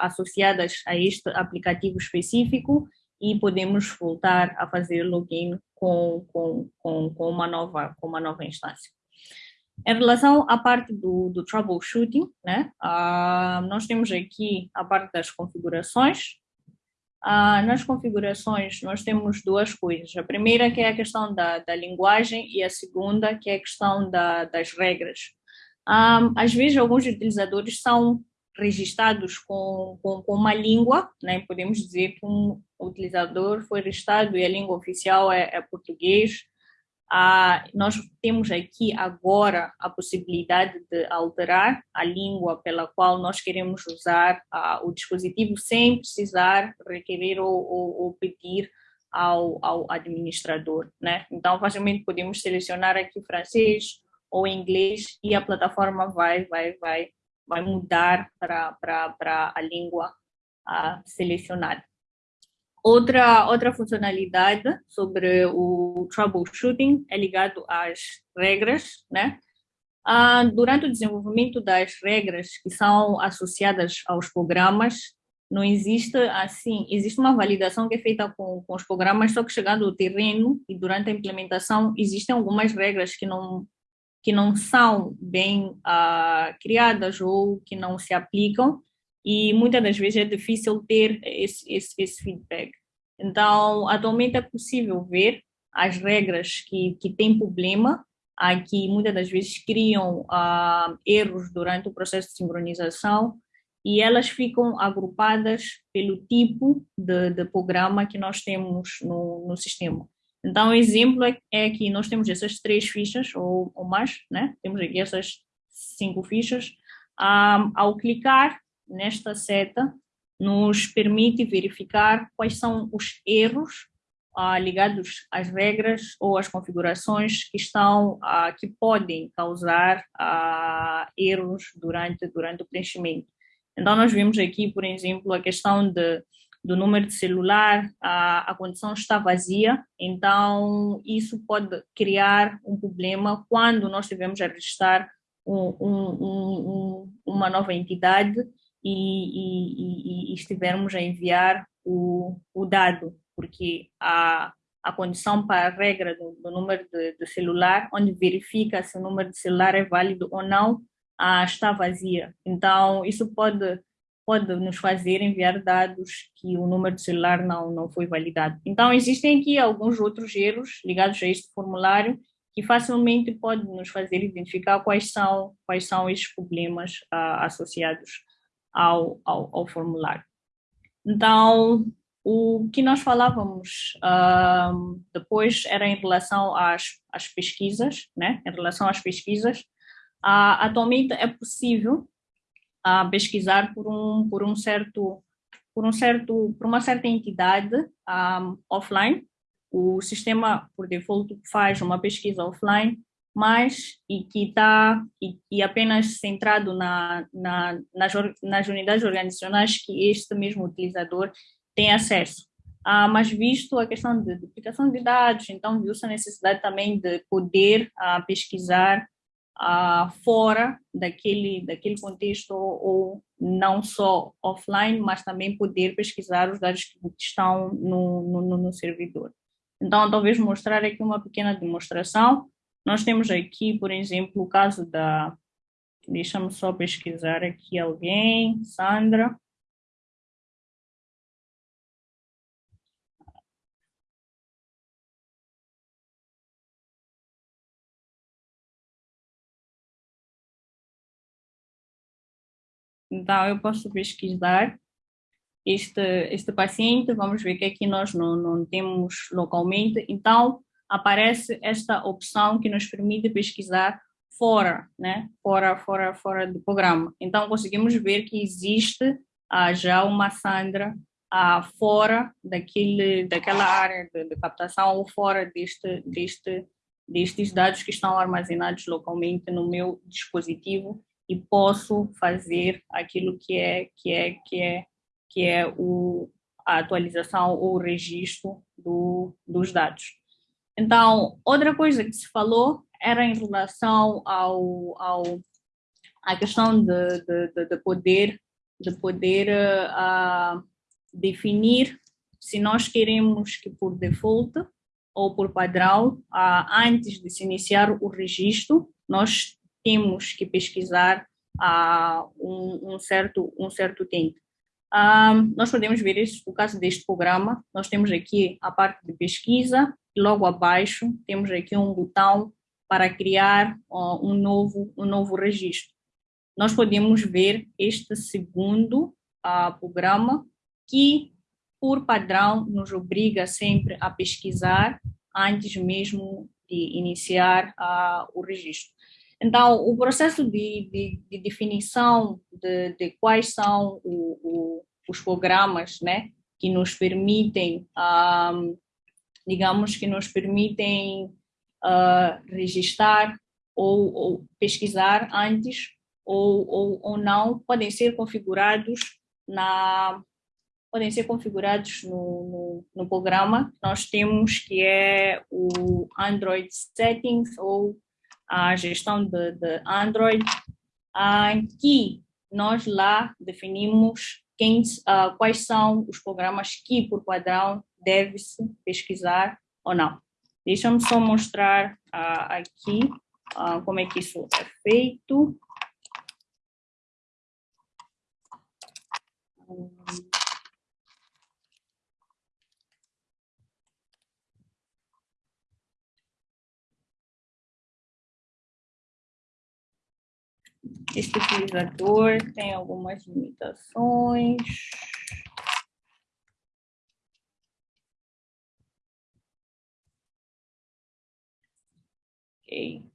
associadas a este aplicativo específico e podemos voltar a fazer login com, com, com, com, uma, nova, com uma nova instância. Em relação à parte do, do troubleshooting, né, uh, nós temos aqui a parte das configurações. Uh, nas configurações, nós temos duas coisas. A primeira que é a questão da, da linguagem e a segunda que é a questão da, das regras. Um, ah, às vezes, alguns utilizadores são registrados com, com, com, uma língua, né? podemos dizer que um utilizador foi registrado e a língua oficial é, é português. Ah, nós temos aqui agora a possibilidade de alterar a língua pela qual nós queremos usar ah, o dispositivo sem precisar requerer ou, ou, ou pedir ao, ao, administrador. Né? Então, facilmente podemos selecionar aqui francês ou inglês e a plataforma vai, vai, vai vai mudar para a língua uh, selecionada. Outra, outra funcionalidade sobre o troubleshooting é ligado às regras, né? Uh, durante o desenvolvimento das regras que são associadas aos programas, não existe assim, existe uma validação que é feita com, com os programas, só que chegando ao terreno e durante a implementação existem algumas regras que não que não são bem uh, criadas ou que não se aplicam e muitas das vezes é difícil ter esse, esse, esse feedback. Então, atualmente é possível ver as regras que, que têm problema, uh, que muitas das vezes criam uh, erros durante o processo de sincronização e elas ficam agrupadas pelo tipo de, de programa que nós temos no, no sistema. Então, o exemplo é, é que nós temos essas três fichas, ou, ou mais, né? Temos aqui essas cinco fichas. Um, ao clicar nesta seta, nos permite verificar quais são os erros uh, ligados às regras ou às configurações que estão, uh, que podem causar uh, erros durante, durante o preenchimento. Então, nós vimos aqui, por exemplo, a questão de do número de celular, a, a condição está vazia, então isso pode criar um problema quando nós estivermos a registrar um, um, um, uma nova entidade e, e, e, estivermos a enviar o, o dado, porque a, a condição para a regra do, do número de, de, celular, onde verifica se o número de celular é válido ou não, ah, está vazia. Então, isso pode pode nos fazer enviar dados que o número de celular não, não foi validado. Então, existem aqui alguns outros erros ligados a este formulário que facilmente podem nos fazer identificar quais são, quais são esses problemas uh, associados ao, ao, ao, formulário. Então, o que nós falávamos uh, depois era em relação às, às pesquisas, né? em relação às pesquisas. Uh, atualmente é possível a pesquisar por um, por um certo, por um certo, por uma certa entidade um, offline. O sistema, por default, faz uma pesquisa offline, mas e que está e, e, apenas centrado na, na, nas, nas unidades organizacionais que este mesmo utilizador tem acesso. Ah, mas visto a questão de duplicação de dados, então viu-se a necessidade também de poder ah, pesquisar ah, fora daquele, daquele contexto ou não só offline, mas também poder pesquisar os dados que estão no, no, no servidor. Então, talvez mostrar aqui uma pequena demonstração. Nós temos aqui, por exemplo, o caso da... Deixa-me só pesquisar aqui alguém, Sandra. Então, eu posso pesquisar este, este paciente, vamos ver que aqui nós não, não temos localmente, então aparece esta opção que nos permite pesquisar fora, né? fora, fora, fora do programa. Então conseguimos ver que existe ah, já uma Sandra ah, fora daquele, daquela área de, de, captação ou fora deste, deste, destes dados que estão armazenados localmente no meu dispositivo e posso fazer aquilo que é que é que é que é o a atualização ou o registro do, dos dados. Então, outra coisa que se falou era em relação ao, ao a questão de, de, de poder de poder uh, definir se nós queremos que por default ou por padrão, uh, antes de se iniciar o registro, nós temos que pesquisar uh, um, um, certo, um certo tempo. Um, nós podemos ver isso, o caso deste programa, nós temos aqui a parte de pesquisa, e logo abaixo temos aqui um botão para criar uh, um, novo, um novo registro. Nós podemos ver este segundo uh, programa que, por padrão, nos obriga sempre a pesquisar antes mesmo de iniciar uh, o registro. Então, o processo de, de, de definição de, de, quais são o, o, os programas né, que nos permitem, um, digamos, que nos permitem uh, registrar ou, ou, pesquisar antes ou, ou, ou não, podem ser configurados na podem ser configurados no, no, no, programa. Nós temos que é o Android Settings ou a gestão de, de Android, uh, que nós lá definimos quem, uh, quais são os programas que, por padrão, deve-se pesquisar ou não. Deixa-me só mostrar uh, aqui uh, como é que isso é feito. Este utilizador tem algumas limitações. Ok.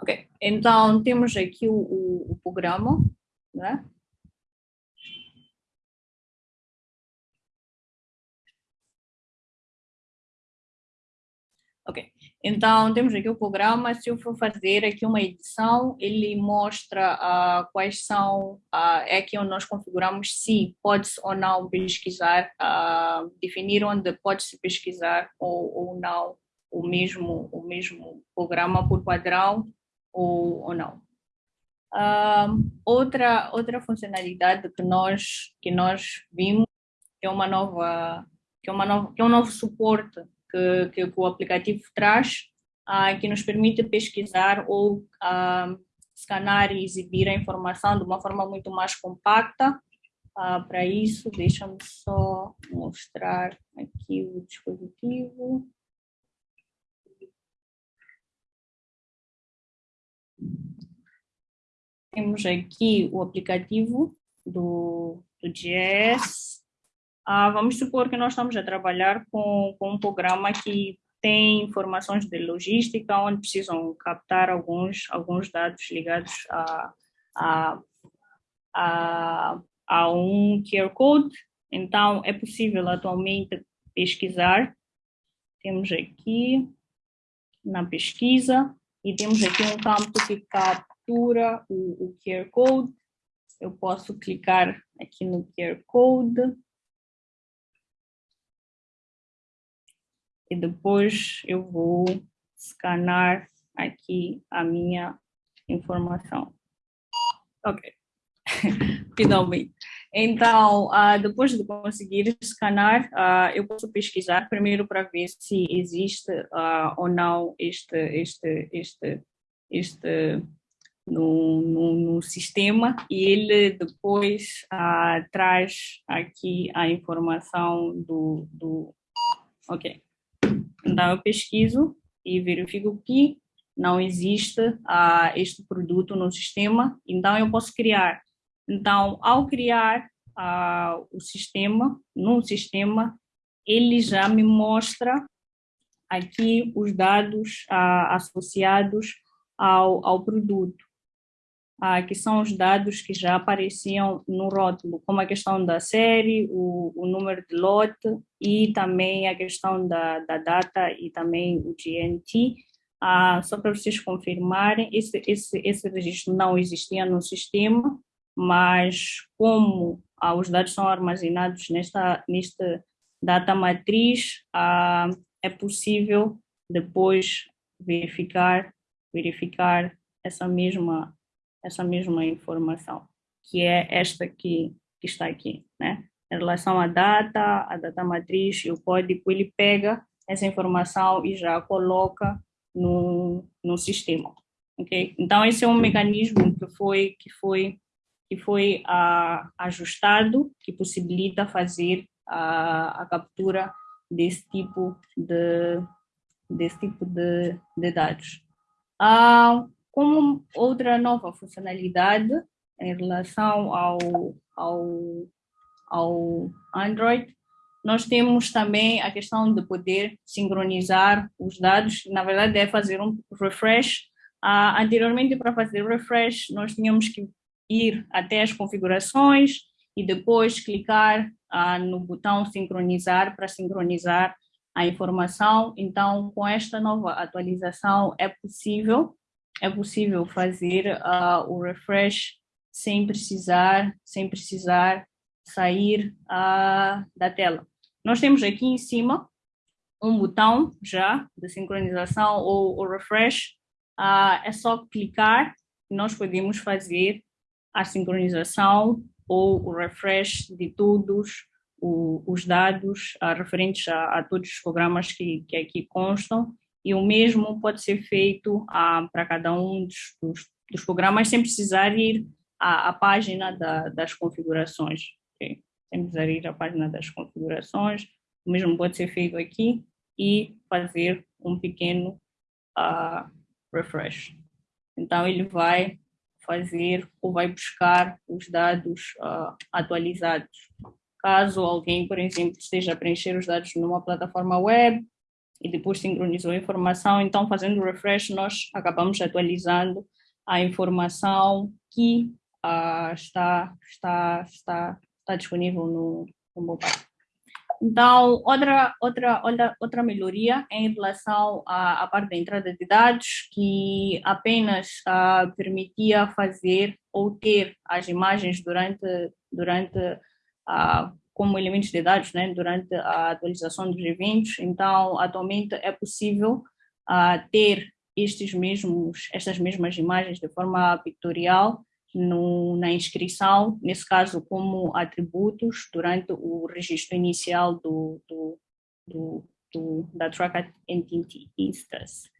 Ok, então temos aqui o, o, o programa, né? Ok, então, temos aqui o programa, se eu for fazer aqui uma edição, ele mostra uh, quais são, uh, é aqui onde nós configuramos se pode-se ou não pesquisar, uh, definir onde pode-se pesquisar ou, ou não o mesmo, o mesmo programa por padrão ou, ou não. outra, outra funcionalidade que nós, que nós vimos é uma nova, que é, uma nova, que é um novo suporte que, que, o aplicativo traz, uh, que nos permite pesquisar ou uh, escanear e exibir a informação de uma forma muito mais compacta. Uh, Para isso, deixa-me só mostrar aqui o dispositivo. Temos aqui o aplicativo do, do GS, ah, vamos supor que nós estamos a trabalhar com, com um programa que tem informações de logística, onde precisam captar alguns, alguns dados ligados a, a, a, a um QR Code, então é possível atualmente pesquisar. Temos aqui na pesquisa e temos aqui um campo que captura o, o QR Code. Eu posso clicar aqui no QR Code. E depois eu vou escanear aqui a minha informação. Ok, finalmente. Então, uh, depois de conseguir escanear, uh, eu posso pesquisar primeiro para ver se existe uh, ou não este, este, este, este no, no, no sistema e ele depois traz aqui a informação do, do... Ok, então eu pesquiso e verifico que não existe uh, este produto no sistema, então eu posso criar. Então, ao criar uh, o sistema, no sistema, ele já me mostra aqui os dados uh, associados ao, ao produto, que são os dados que já apareciam no rótulo, como a questão da série, o, o número de lote e também a questão da, da data e também o GNT, ah, só para vocês confirmarem, esse, esse, esse registro não existia no sistema, mas como ah, os dados são armazenados nesta, nesta data matriz, ah, é possível depois verificar, verificar essa mesma, essa mesma informação, que é esta que, que está aqui, né? Em relação à data, a data matriz e o código, ele pega essa informação e já coloca no, no sistema. Okay? Então, esse é um mecanismo que foi, que foi, que foi uh, ajustado, que possibilita fazer a, a captura desse tipo de, desse tipo de, de dados. Uh, como outra nova funcionalidade em relação ao, ao, ao Android, nós temos também a questão de poder sincronizar os dados, na verdade é fazer um refresh. Uh, anteriormente, para fazer refresh, nós tínhamos que ir até as configurações e depois clicar uh, no botão sincronizar para sincronizar a informação. Então, com esta nova atualização, é possível, é possível fazer uh, o refresh sem precisar, sem precisar sair da tela. Nós temos aqui em cima um botão já de sincronização ou, refresh. Uh, é só clicar e nós podemos fazer a sincronização ou o refresh de todos o, os dados uh, referentes a, a, todos os programas que, que aqui constam e o mesmo pode ser feito uh, para cada um dos, dos, dos, programas sem precisar ir à, à página da, das configurações. Okay? temos a ir à página das configurações, o mesmo pode ser feito aqui e fazer um pequeno uh, refresh. Então ele vai fazer ou vai buscar os dados uh, atualizados. Caso alguém, por exemplo, esteja a preencher os dados numa plataforma web e depois sincronizou a informação, então fazendo refresh nós acabamos atualizando a informação que uh, está, está, está está disponível no, no mobile. Então, outra, outra, outra, outra melhoria em relação à, à parte da entrada de dados, que apenas uh, permitia fazer ou ter as imagens durante, durante uh, como elementos de dados, né, durante a atualização dos eventos. Então, atualmente é possível uh, ter estes mesmos, estas mesmas imagens de forma pictorial no, na inscrição, nesse caso como atributos, durante o registro inicial do, do, do, do da Track Entity Instance.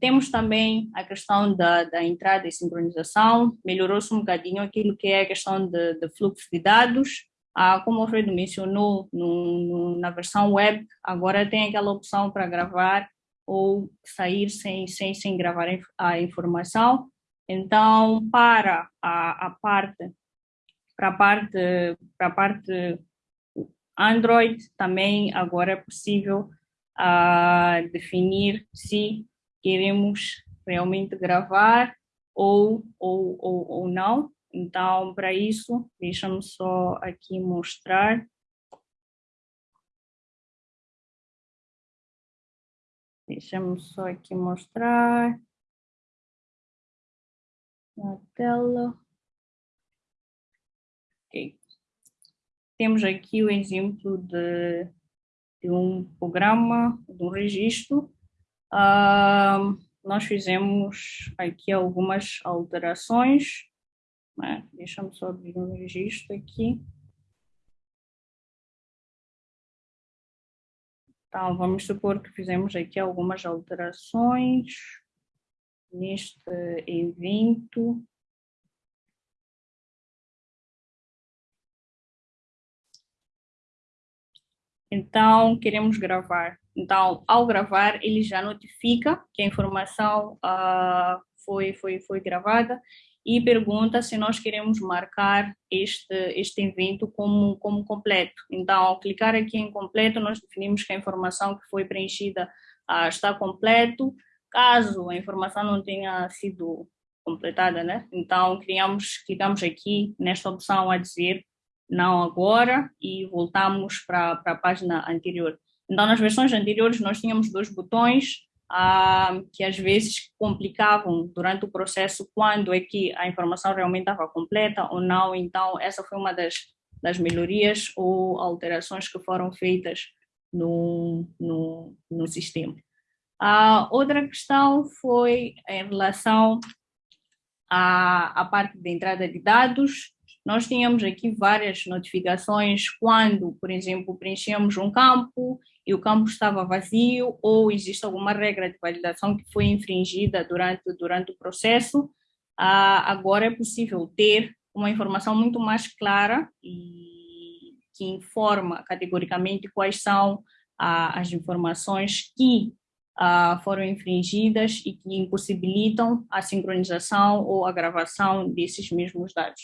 Temos também a questão da, da entrada e sincronização, melhorou-se um bocadinho aquilo que é a questão de, de fluxo de dados, ah, como o Alfredo mencionou, no, no, na versão web, agora tem aquela opção para gravar ou sair sem, sem, sem gravar a informação, então, para a, a parte para a parte para a parte Android também agora é possível uh, definir se queremos realmente gravar ou, ou, ou, ou não. Então, para isso, deixa-me só aqui mostrar. Deixa-me só aqui mostrar na tela. Ok. Temos aqui o exemplo de, de um programa, de um registro. Uh, nós fizemos aqui algumas alterações. Né? Deixa-me só abrir um registro aqui. Então, vamos supor que fizemos aqui algumas alterações neste evento. Então, queremos gravar. Então, ao gravar, ele já notifica que a informação uh, foi, foi, foi gravada e pergunta se nós queremos marcar este, este evento como, como completo. Então, ao clicar aqui em completo, nós definimos que a informação que foi preenchida uh, está completo. Caso a informação não tenha sido completada, né? Então, criamos, clicamos aqui nesta opção a dizer não agora e voltamos para a página anterior. Então, nas versões anteriores, nós tínhamos dois botões, ah, que às vezes complicavam durante o processo quando é que a informação realmente estava completa ou não. Então, essa foi uma das, das melhorias ou alterações que foram feitas no, no, no sistema. A outra questão foi em relação à, à parte de entrada de dados. Nós tínhamos aqui várias notificações quando, por exemplo, preenchemos um campo e o campo estava vazio ou existe alguma regra de validação que foi infringida durante, durante o processo, ah, agora é possível ter uma informação muito mais clara e que informa categoricamente quais são ah, as informações que ah, foram infringidas e que impossibilitam a sincronização ou a gravação desses mesmos dados.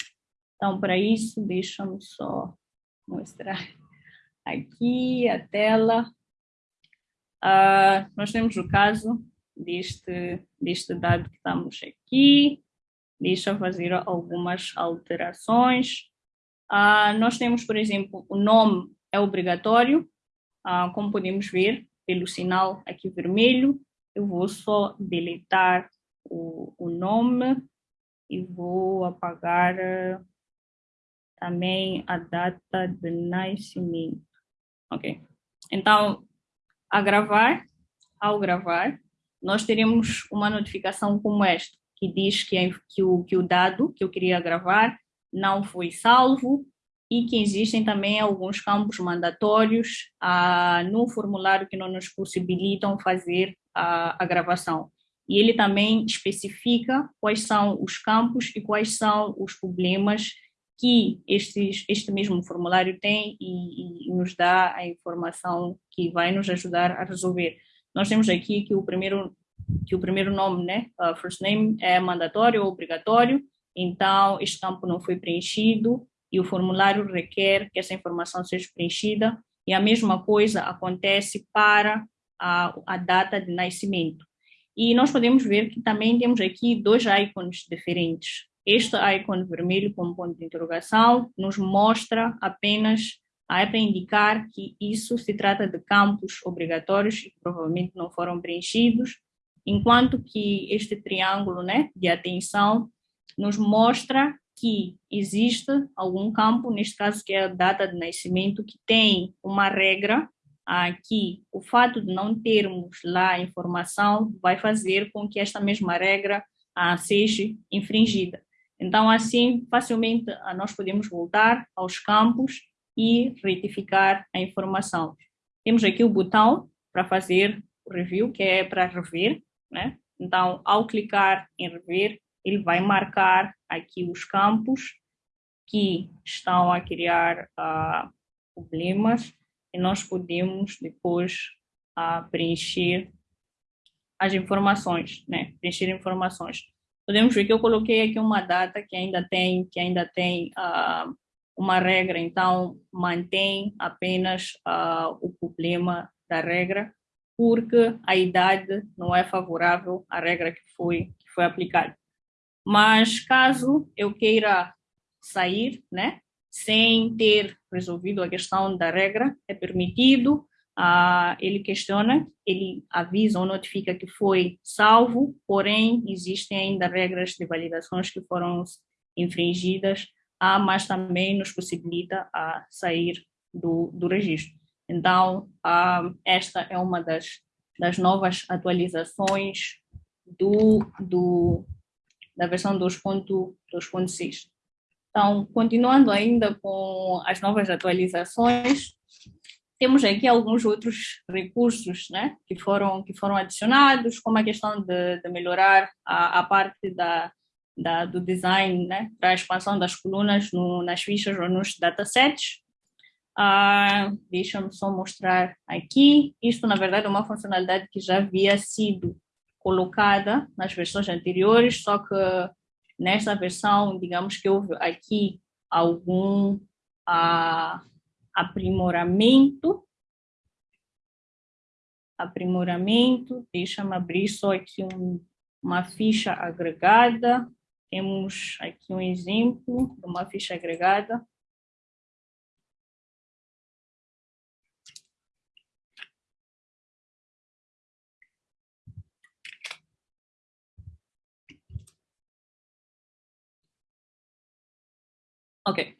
Então, para isso, deixa-me só mostrar aqui a tela. Uh, nós temos o caso deste, deste dado que estamos aqui. Deixa fazer algumas alterações. Uh, nós temos, por exemplo, o nome é obrigatório, uh, como podemos ver pelo sinal aqui vermelho. Eu vou só deletar o, o nome e vou apagar também a data de nascimento. Ok. Então, a gravar, ao gravar, nós teremos uma notificação como esta, que diz que, que, o, que o dado que eu queria gravar não foi salvo e que existem também alguns campos mandatórios ah, no formulário que não nos possibilitam fazer a, a gravação. E ele também especifica quais são os campos e quais são os problemas que estes, este mesmo formulário tem e, e, nos dá a informação que vai nos ajudar a resolver. Nós temos aqui que o primeiro que o primeiro nome, né, uh, first name é mandatório ou obrigatório, então este campo não foi preenchido e o formulário requer que essa informação seja preenchida e a mesma coisa acontece para a, a data de nascimento. E nós podemos ver que também temos aqui dois ícones diferentes. Este ícone vermelho com ponto de interrogação nos mostra apenas é para indicar que isso se trata de campos obrigatórios e que provavelmente não foram preenchidos, enquanto que este triângulo né, de atenção nos mostra que existe algum campo, neste caso que é a data de nascimento, que tem uma regra aqui. O fato de não termos lá a informação vai fazer com que esta mesma regra ah, seja infringida. Então, assim, facilmente ah, nós podemos voltar aos campos e retificar a informação. Temos aqui o botão para fazer o review, que é para rever, né? Então, ao clicar em rever, ele vai marcar aqui os campos que estão a criar uh, problemas e nós podemos depois uh, preencher as informações, né? Preencher informações podemos ver que eu coloquei aqui uma data que ainda tem, que ainda tem uh, uma regra, então mantém apenas uh, o problema da regra, porque a idade não é favorável à regra que foi, que foi aplicada. Mas caso eu queira sair, né, sem ter resolvido a questão da regra, é permitido, ah, ele questiona, ele avisa ou notifica que foi salvo, porém existem ainda regras de validações que foram infringidas, ah, mas também nos possibilita a sair do, do registro. Então, ah, esta é uma das, das novas atualizações do, do, da versão 2.6. Então, continuando ainda com as novas atualizações, temos aqui alguns outros recursos né, que, foram, que foram adicionados, como a questão de, de melhorar a, a parte da, da, do design né, para a expansão das colunas no, nas fichas ou nos datasets. Ah, Deixa-me só mostrar aqui. Isto, na verdade, é uma funcionalidade que já havia sido colocada nas versões anteriores, só que nesta versão, digamos que houve aqui algum ah, aprimoramento. Aprimoramento, deixa-me abrir só aqui um, uma ficha agregada. Temos aqui um exemplo de uma ficha agregada. Ok.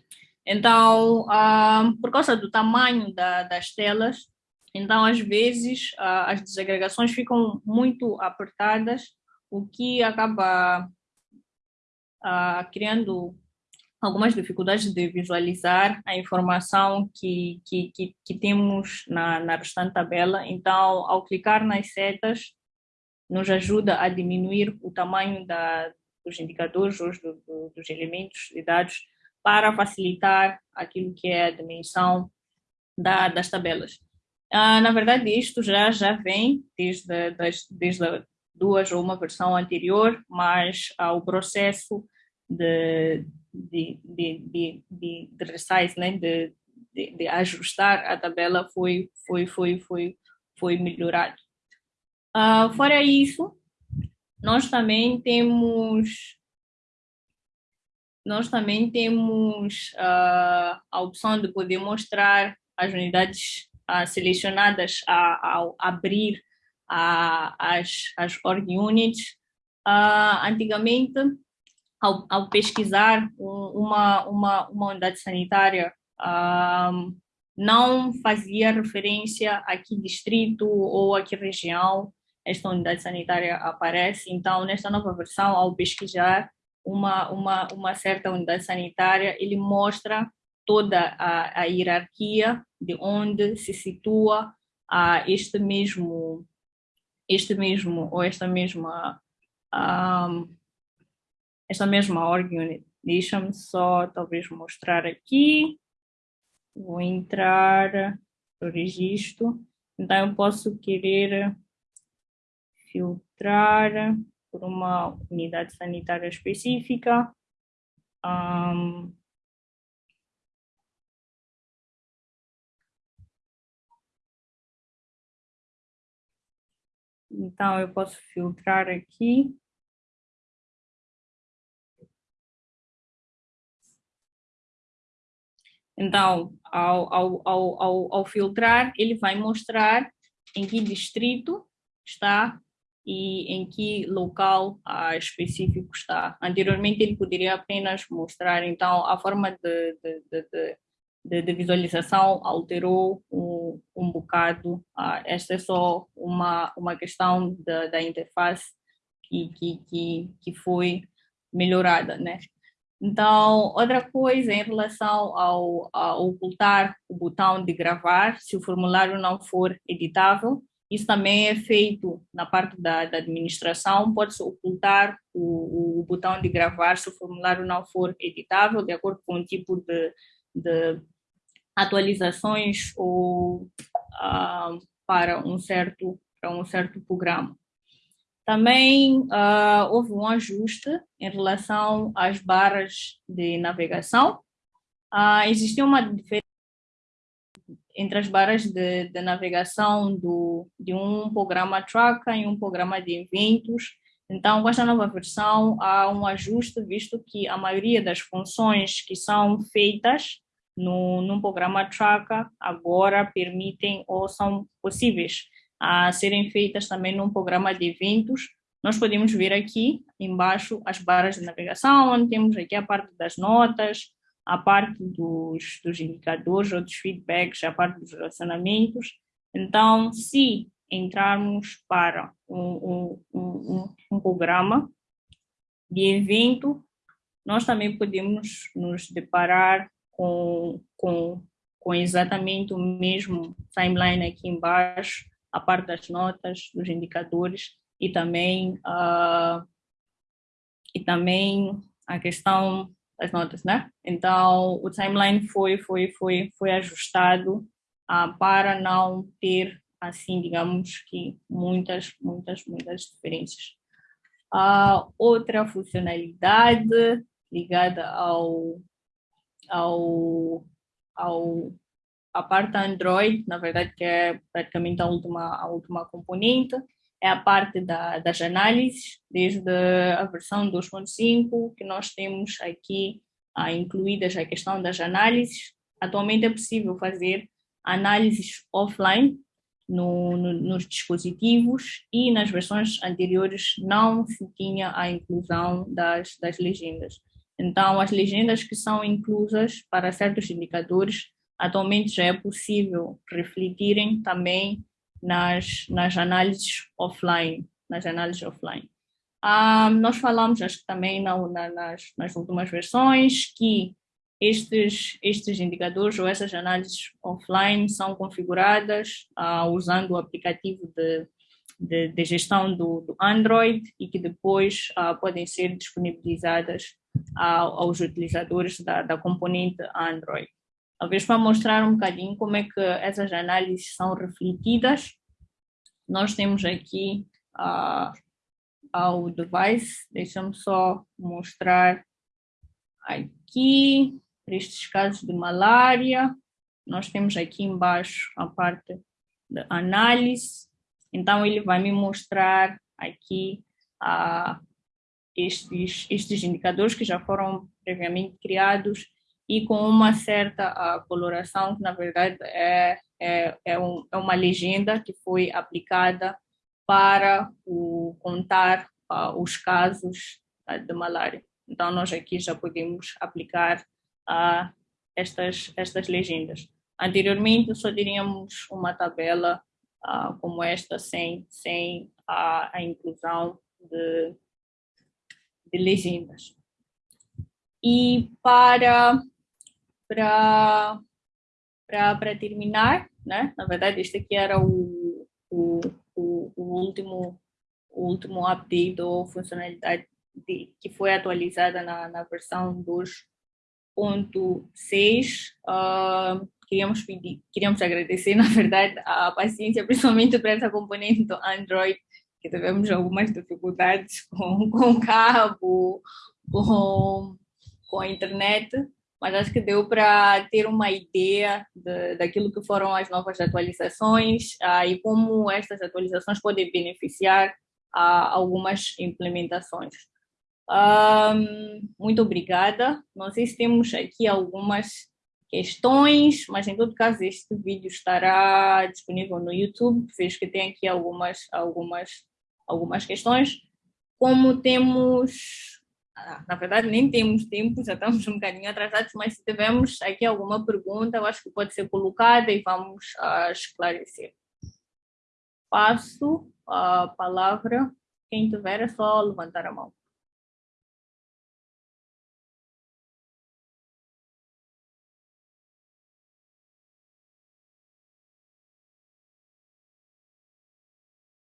Então, uh, por causa do tamanho da, das telas, então às vezes uh, as desagregações ficam muito apertadas, o que acaba uh, criando algumas dificuldades de visualizar a informação que, que, que, que temos na, na restante tabela. Então, ao clicar nas setas, nos ajuda a diminuir o tamanho da, dos indicadores, do, do, dos elementos de dados, para facilitar aquilo que é a dimensão da, das tabelas. Ah, na verdade, isto já, já vem desde, das, desde duas ou uma versão anterior, mas o processo de, de, de, de, de, de resize, né, de, de, de, ajustar a tabela foi, foi, foi, foi, foi melhorado. Ah, fora isso, nós também temos nós também temos uh, a opção de poder mostrar as unidades uh, selecionadas ao abrir as, as org units. antigamente, ao, ao pesquisar uma, uma, uma unidade sanitária, não fazia referência a que distrito ou a que região esta unidade sanitária aparece. Então, nesta nova versão, ao pesquisar, uma, uma, uma certa unidade sanitária, ele mostra toda a, a hierarquia de onde se situa a este mesmo este mesmo ou esta mesma um, esta mesma org unit. Deixa-me só talvez mostrar aqui. Vou entrar no registro. Então eu posso querer filtrar por uma unidade sanitária específica. Um, então, eu posso filtrar aqui. Então, ao, ao, ao, ao, filtrar, ele vai mostrar em que distrito está e em que local ah, específico está. Anteriormente ele poderia apenas mostrar, então a forma de, de, de, de visualização alterou um, um bocado. Ah, esta é só uma, uma questão da, da interface que, que, que, que foi melhorada, né? Então, outra coisa em relação ao, ao ocultar o botão de gravar, se o formulário não for editável, isso também é feito na parte da, da administração, pode-se ocultar o, o, botão de gravar se o formulário não for editável, de acordo com o tipo de, de atualizações ou uh, para, um certo, para um certo programa. Também uh, houve um ajuste em relação às barras de navegação. Uh, existia uma diferença entre as barras de, de navegação do, de um programa Tracker e um programa de eventos. Então, com esta nova versão, há um ajuste, visto que a maioria das funções que são feitas no, num programa Tracker agora permitem ou são possíveis a serem feitas também num programa de eventos. Nós podemos ver aqui embaixo as barras de navegação, onde temos aqui a parte das notas, a parte dos, dos indicadores ou dos feedbacks, a parte dos relacionamentos. Então, se entrarmos para um, um, um, um programa de evento, nós também podemos nos deparar com, com, com exatamente o mesmo timeline aqui embaixo, a parte das notas, dos indicadores e também, uh, e também a questão das notas, né? Então, o timeline foi, foi, foi, foi ajustado uh, para não ter, assim, digamos que muitas, muitas, muitas diferenças. Uh, outra funcionalidade ligada ao, ao, ao a parte Android, na verdade, que é praticamente a última, a última componente, é a parte da, das análises, desde a versão 2.5, que nós temos aqui ah, incluídas a questão das análises. Atualmente é possível fazer análises offline no, no, nos dispositivos e nas versões anteriores não se tinha a inclusão das, das legendas. Então, as legendas que são inclusas para certos indicadores atualmente já é possível refletirem também nas, nas análises offline, nas análises offline. Ah, nós falamos, acho que também na, na, nas, nas últimas versões, que estes, estes indicadores ou essas análises offline são configuradas ah, usando o aplicativo de, de, de gestão do, do, Android e que depois ah, podem ser disponibilizadas aos utilizadores da, da componente Android. Talvez para mostrar um bocadinho como é que essas análises são refletidas, nós temos aqui uh, ao device, deixa-me só mostrar aqui, para estes casos de malária, nós temos aqui embaixo a parte de análise, então ele vai me mostrar aqui uh, estes, estes indicadores que já foram previamente criados e com uma certa coloração que na verdade é, é, é, um, é uma legenda que foi aplicada para o, contar uh, os casos uh, de malária. Então nós aqui já podemos aplicar uh, estas, estas legendas. Anteriormente só teríamos uma tabela uh, como esta sem, sem a, a inclusão de, de legendas. E para para para terminar, né? Na verdade, este aqui era o, o, o, o último o último update ou funcionalidade de, que foi atualizada na, na versão 2.6. Uh, queríamos pedir, queríamos agradecer, na verdade, a paciência, principalmente para essa componente do Android, que tivemos algumas dificuldades com, com cabo, com, com a internet, mas acho que deu para ter uma ideia de, daquilo que foram as novas atualizações ah, e como estas atualizações podem beneficiar a algumas implementações. Um, muito obrigada. Não sei se temos aqui algumas questões, mas em todo caso este vídeo estará disponível no YouTube, vejo que tem aqui algumas, algumas, algumas questões. Como temos na verdade nem temos tempo, já estamos um bocadinho atrasados, mas se tivermos aqui alguma pergunta, eu acho que pode ser colocada e vamos uh, esclarecer. Passo a palavra, quem tiver é só levantar a mão.